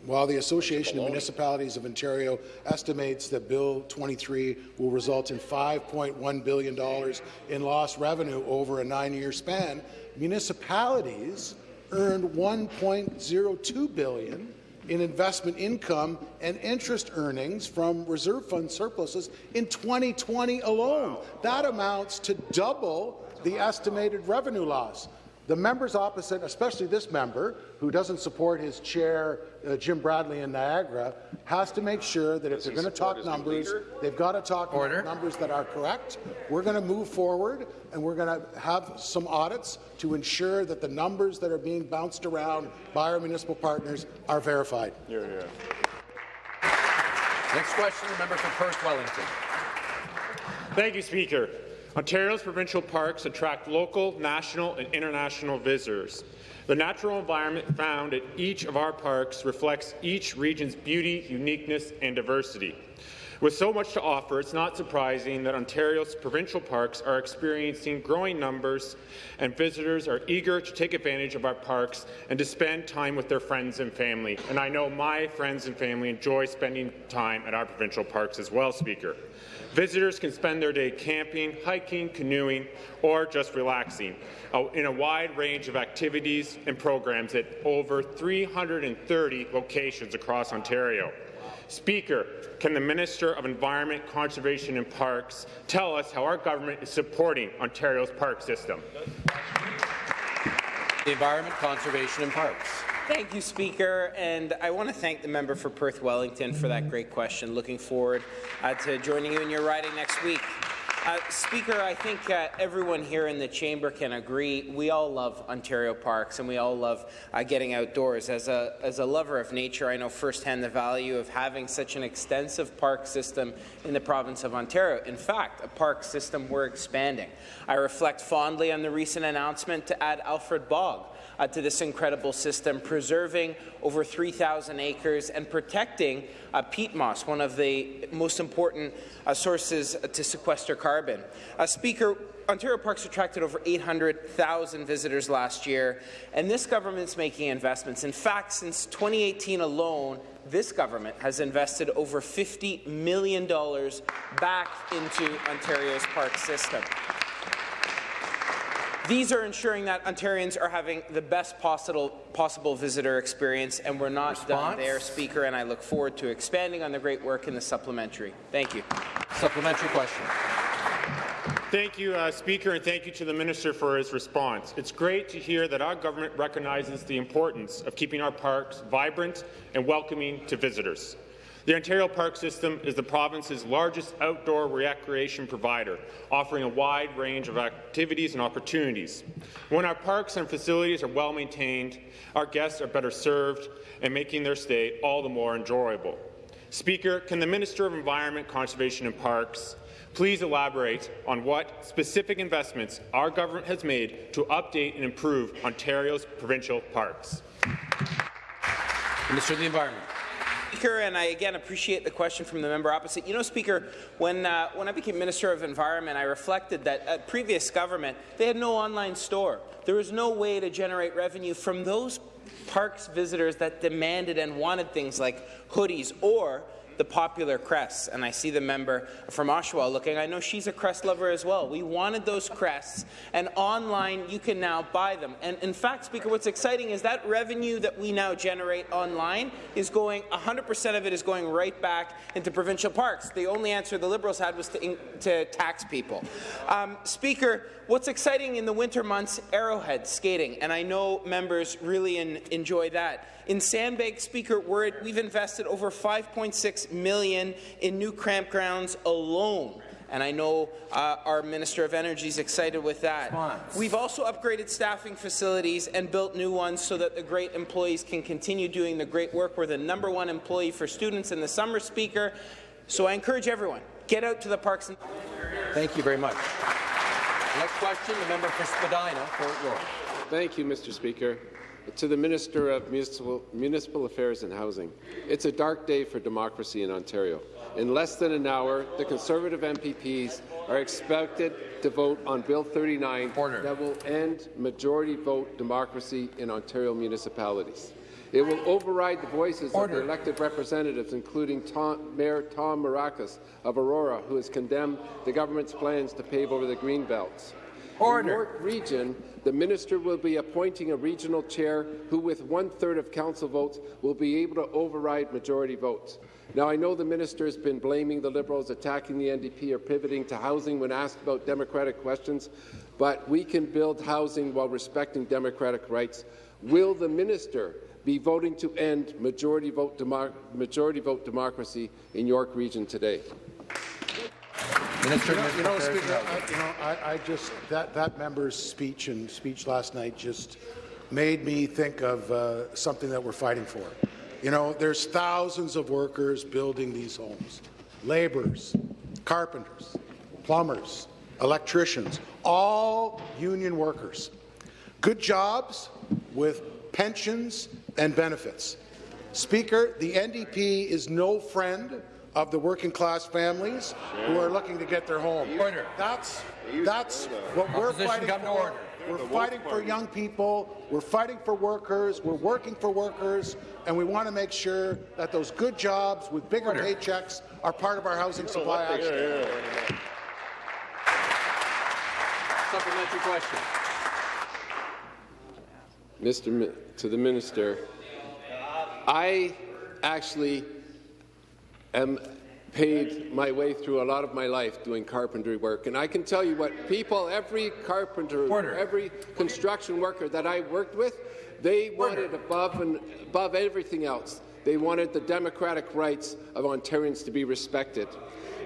while the Association of Municipalities of Ontario estimates that Bill 23 will result in $5.1 billion in lost revenue over a nine-year span, municipalities earned 1.02 billion in investment income and interest earnings from reserve fund surpluses in 2020 alone. That amounts to double the estimated revenue loss. The members opposite, especially this member, who doesn't support his chair, uh, Jim Bradley in Niagara, has to make sure that if Does they're going to talk numbers, they've got to talk Order. numbers that are correct. We're going to move forward, and we're going to have some audits to ensure that the numbers that are being bounced around by our municipal partners are verified. Here, here. Next question, the member for Perth Wellington. Thank you, Speaker. Ontario's provincial parks attract local, national and international visitors. The natural environment found at each of our parks reflects each region's beauty, uniqueness and diversity. With so much to offer, it's not surprising that Ontario's provincial parks are experiencing growing numbers and visitors are eager to take advantage of our parks and to spend time with their friends and family. And I know my friends and family enjoy spending time at our provincial parks as well, Speaker. Visitors can spend their day camping, hiking, canoeing, or just relaxing uh, in a wide range of activities and programs at over 330 locations across Ontario. Speaker, can the Minister of Environment, Conservation and Parks tell us how our government is supporting Ontario's park system? The Environment, Conservation and Parks. Thank you, Speaker, and I want to thank the member for Perth Wellington for that great question. Looking forward uh, to joining you in your riding next week. Uh, Speaker, I think uh, everyone here in the chamber can agree we all love Ontario parks and we all love uh, getting outdoors. As a, as a lover of nature, I know firsthand the value of having such an extensive park system in the province of Ontario. In fact, a park system we're expanding. I reflect fondly on the recent announcement to add Alfred Bog uh, to this incredible system, preserving over 3,000 acres and protecting uh, peat moss, one of the most important uh, sources to sequester carbon. Uh, Speaker, Ontario Parks attracted over 800,000 visitors last year, and this government's making investments. In fact, since 2018 alone, this government has invested over $50 million back into Ontario's park system. These are ensuring that Ontarians are having the best possible, possible visitor experience, and we're not Response? done there, Speaker, and I look forward to expanding on the great work in the supplementary. Thank you. Supplementary question. Thank you, uh, Speaker, and thank you to the Minister for his response. It's great to hear that our government recognizes the importance of keeping our parks vibrant and welcoming to visitors. The Ontario Park System is the province's largest outdoor recreation provider, offering a wide range of activities and opportunities. When our parks and facilities are well maintained, our guests are better served and making their stay all the more enjoyable. Speaker, can the Minister of Environment, Conservation and Parks please elaborate on what specific investments our government has made to update and improve Ontario's provincial parks? Minister of the Environment. Speaker, and I again appreciate the question from the member opposite. You know, Speaker, when, uh, when I became Minister of Environment, I reflected that at previous government, they had no online store. There was no way to generate revenue from those parks visitors that demanded and wanted things like hoodies or the popular crests, and I see the member from Oshawa looking. I know she's a crest lover as well. We wanted those crests, and online you can now buy them. And in fact, Speaker, what's exciting is that revenue that we now generate online is going, 100% of it is going right back into provincial parks. The only answer the Liberals had was to, to tax people. Um, Speaker, what's exciting in the winter months, Arrowhead skating, and I know members really enjoy that. In Sandbank, Speaker, we've invested over 5.6 million in new campgrounds alone and I know uh, our Minister of Energy is excited with that. Response. We've also upgraded staffing facilities and built new ones so that the great employees can continue doing the great work. We're the number one employee for students in the summer, Speaker. So I encourage everyone, get out to the parks. And Thank you very much. Next question, the member for Spadina, Fort York. Thank you, Mr. Speaker. To the Minister of Municipal, Municipal Affairs and Housing, it's a dark day for democracy in Ontario. In less than an hour, the Conservative MPPs are expected to vote on Bill 39 Order. that will end majority vote democracy in Ontario municipalities. It will override the voices Order. of their elected representatives, including Tom, Mayor Tom Mrakas of Aurora, who has condemned the government's plans to pave over the green belts. Order. York Region, the minister will be appointing a regional chair who, with one-third of council votes, will be able to override majority votes. Now, I know the minister has been blaming the Liberals, attacking the NDP, or pivoting to housing when asked about democratic questions, but we can build housing while respecting democratic rights. Will the minister be voting to end majority vote, majority vote democracy in York Region today? Minister, you know, you know Speaker, I, you know, I, I, just that that member's speech and speech last night just made me think of uh, something that we're fighting for. You know, there's thousands of workers building these homes, laborers, carpenters, plumbers, electricians, all union workers. Good jobs with pensions and benefits. Speaker, the NDP is no friend of the working-class families who are looking to get their home. Order. That's, that's what we're Opposition fighting come for. to order. We're fighting for young people, we're fighting for workers, we're working for workers, and we want to make sure that those good jobs with bigger Order. paychecks are part of our housing supply action. Supplementary question. Mr. Mi- to the minister, I actually am paid my way through a lot of my life doing carpentry work, and I can tell you what people, every carpenter, Order. every construction worker that I worked with, they wanted above and above everything else. They wanted the democratic rights of Ontarians to be respected.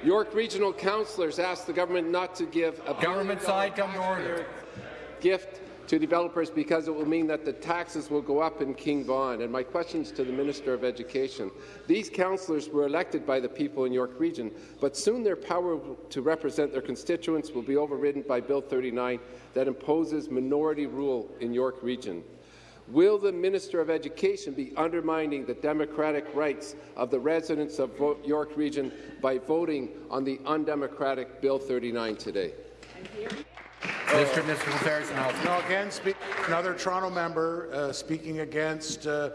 York Regional Councillors asked the government not to give a Government side, come to order. gift to developers because it will mean that the taxes will go up in King Vaughan. And my questions to the Minister of Education. These councillors were elected by the people in York Region, but soon their power to represent their constituents will be overridden by Bill 39 that imposes minority rule in York Region. Will the Minister of Education be undermining the democratic rights of the residents of York Region by voting on the undemocratic Bill 39 today? Minister of Municipal Affairs and Housing. No, again, speak, another Toronto member uh, speaking against uh,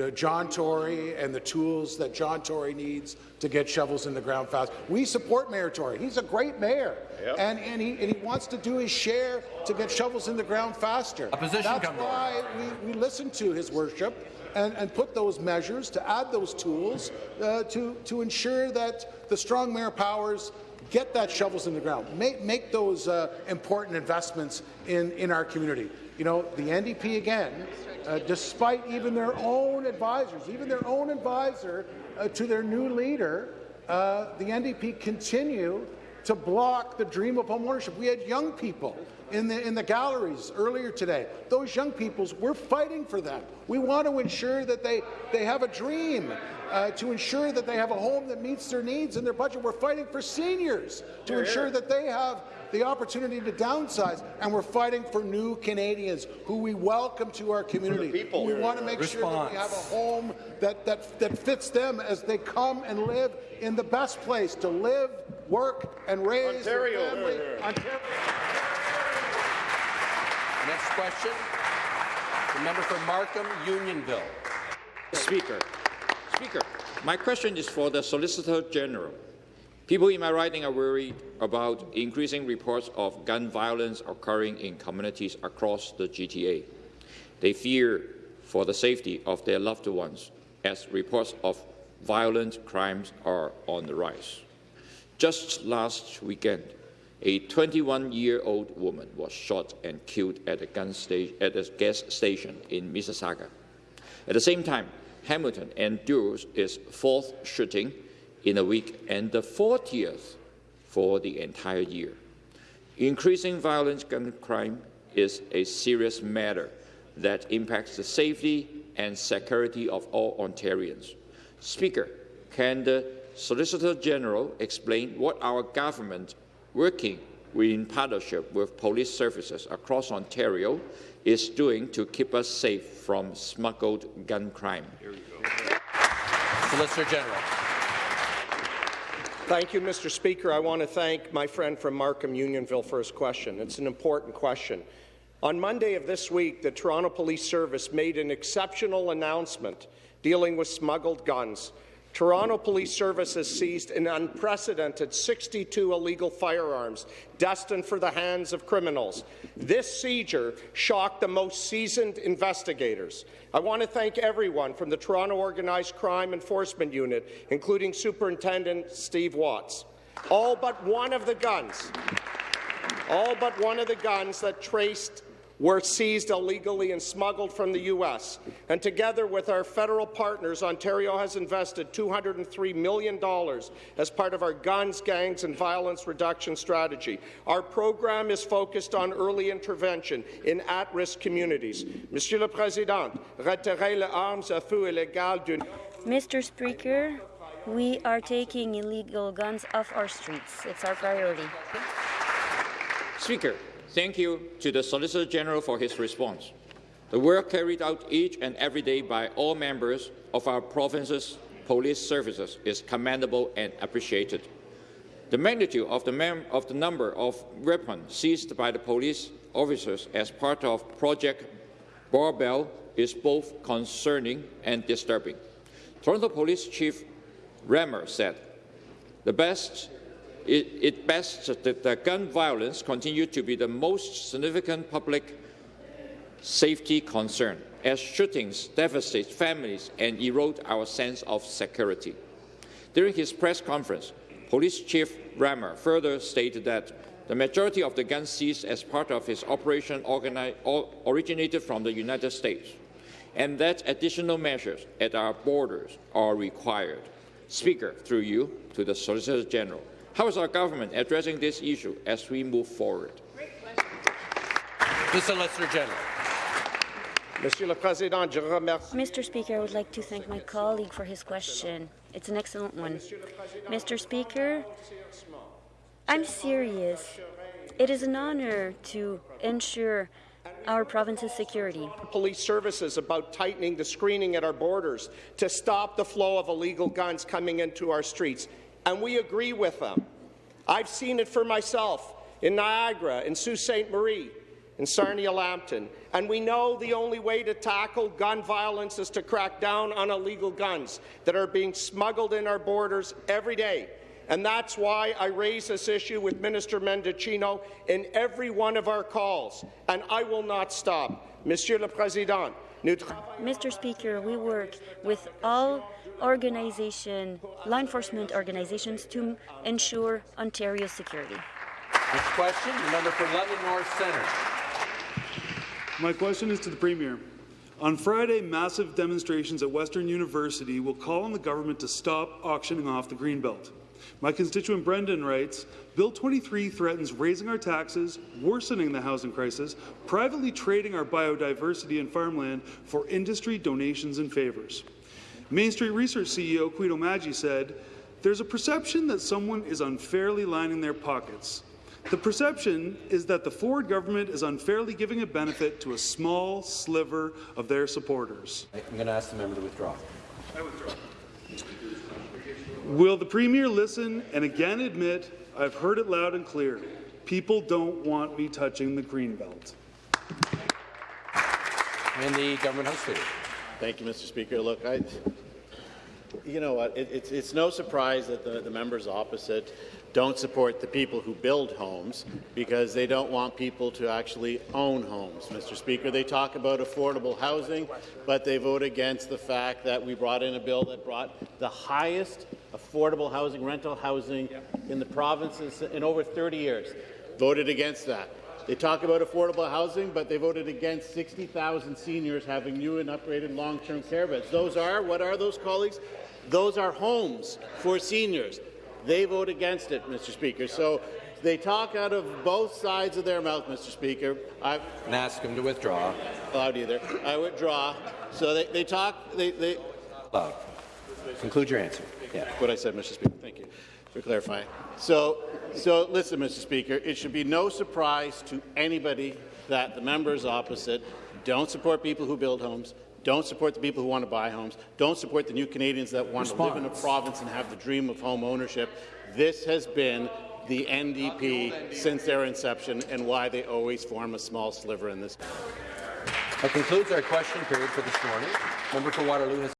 uh, John Tory and the tools that John Tory needs to get shovels in the ground fast. We support Mayor Tory. He's a great mayor, Yep. and, and, he, and he wants to do his share to get shovels in the ground faster. Opposition That's why we, we listen to his worship and, and put those measures to add those tools uh, to, to ensure that the strong mayor powers get that shovels in the ground. Make, make those uh, important investments in, in our community. You know, the NDP again, uh, despite even their own advisors, even their own advisor uh, to their new leader, uh, the NDP continue to block the dream of homeownership. We had young people in the, in the galleries earlier today. Those young peoples, we're fighting for them. We want to ensure that they, they have a dream, uh, to ensure that they have a home that meets their needs and their budget. We're fighting for seniors to ensure that they have the opportunity to downsize, and we're fighting for new Canadians who we welcome to our community. people. We want to make sure that we have a home that, that, that fits them as they come and live in the best place to live, work, and raise Ontario. their family. Ontario. Next question. The member for Markham Unionville. Speaker, Speaker, my question is for the Solicitor General. People in my riding are worried about increasing reports of gun violence occurring in communities across the GTA. They fear for the safety of their loved ones as reports of violent crimes are on the rise. Just last weekend, a 21-year-old woman was shot and killed at a, gun at a gas station in Mississauga. At the same time, Hamilton endures its fourth shooting in a week and the 40th for the entire year. Increasing violent gun crime is a serious matter that impacts the safety and security of all Ontarians. Speaker, can the Solicitor General explain what our government, working in partnership with police services across Ontario, is doing to keep us safe from smuggled gun crime? Solicitor General. Thank you, Mr. Speaker. I want to thank my friend from Markham Unionville for his question. It's an important question. On Monday of this week, the Toronto Police Service made an exceptional announcement dealing with smuggled guns. Toronto Police Service has seized an unprecedented 62 illegal firearms destined for the hands of criminals. This seizure shocked the most seasoned investigators. I want to thank everyone from the Toronto Organized Crime Enforcement Unit, including Superintendent Steve Watts. All but one of the guns, all but one of the guns that traced were seized illegally and smuggled from the U.S. And together with our federal partners, Ontario has invested $203 million as part of our guns, gangs and violence reduction strategy. Our program is focused on early intervention in at-risk communities. Monsieur le Président, retirer les armes à feu illégales d'une Mr. Speaker, we are taking illegal guns off our streets. It's our priority. Speaker, thank you to the Solicitor General for his response. The work carried out each and every day by all members of our province's police services is commendable and appreciated. The magnitude of the, of the number of weapons seized by the police officers as part of Project Barbell is both concerning and disturbing. Toronto Police Chief Rammer said, the best, it, it best that the gun violence continue to be the most significant public safety concern, as shootings devastate families and erode our sense of security. During his press conference, Police Chief Rammer further stated that the majority of the guns seized as part of his operation originated from the United States, and that additional measures at our borders are required. Speaker, through you, to the Solicitor General, how is our government addressing this issue as we move forward? The Solicitor General. Président. Mr. Speaker, I would like to thank my colleague for his question. It's an excellent one. Mr. Speaker, I'm serious. It is an honor to ensure our province's security. Police services about tightening the screening at our borders to stop the flow of illegal guns coming into our streets, and we agree with them. I've seen it for myself in Niagara, in Sault Ste. Marie, in Sarnia Lambton, and we know the only way to tackle gun violence is to crack down on illegal guns that are being smuggled in our borders every day. And that's why I raise this issue with Minister Mendicino in every one of our calls, and I will not stop. Monsieur le Président, Mr. Speaker, we work with all organization, law enforcement organizations to ensure Ontario's security. Next question, the member for London North Centre. My question is to the Premier. On Friday, massive demonstrations at Western University will call on the government to stop auctioning off the Greenbelt. My constituent Brendan writes, Bill 23 threatens raising our taxes, worsening the housing crisis, privately trading our biodiversity and farmland for industry donations and favours. Main Street Research CEO Quito Maggi said, There's a perception that someone is unfairly lining their pockets. The perception is that the Ford government is unfairly giving a benefit to a small sliver of their supporters. I'm going to ask the member to withdraw. I withdraw. Will the Premier listen and again admit, I've heard it loud and clear, people don't want me touching the green belt? And the government house leader. Thank you, Mr. Speaker. Look, I, you know what, it, it's, it's no surprise that the, the members opposite don't support the people who build homes because they don't want people to actually own homes, Mr. Speaker. They talk about affordable housing, but they vote against the fact that we brought in a bill that brought the highest affordable housing, rental housing in the provinces in over 30 years. Voted against that. They talk about affordable housing, but they voted against 60,000 seniors having new and upgraded long-term care beds. Those are, what are those, colleagues? Those are homes for seniors. They vote against it, Mr. Speaker. So they talk out of both sides of their mouth, Mr. Speaker. I and ask him to withdraw. Allowed either. I withdraw. So they, they talk. They, they. Conclude your answer. Yeah. What I said, Mr. Speaker. Thank you for clarifying. So, so listen, Mr. Speaker. It should be no surprise to anybody that the members opposite don't support people who build homes, don't support the people who want to buy homes, don't support the new Canadians that want Response. to live in a province and have the dream of home ownership. This has been the NDP since their inception and why they always form a small sliver in this. That concludes our question period for this morning. Member for Waterloo has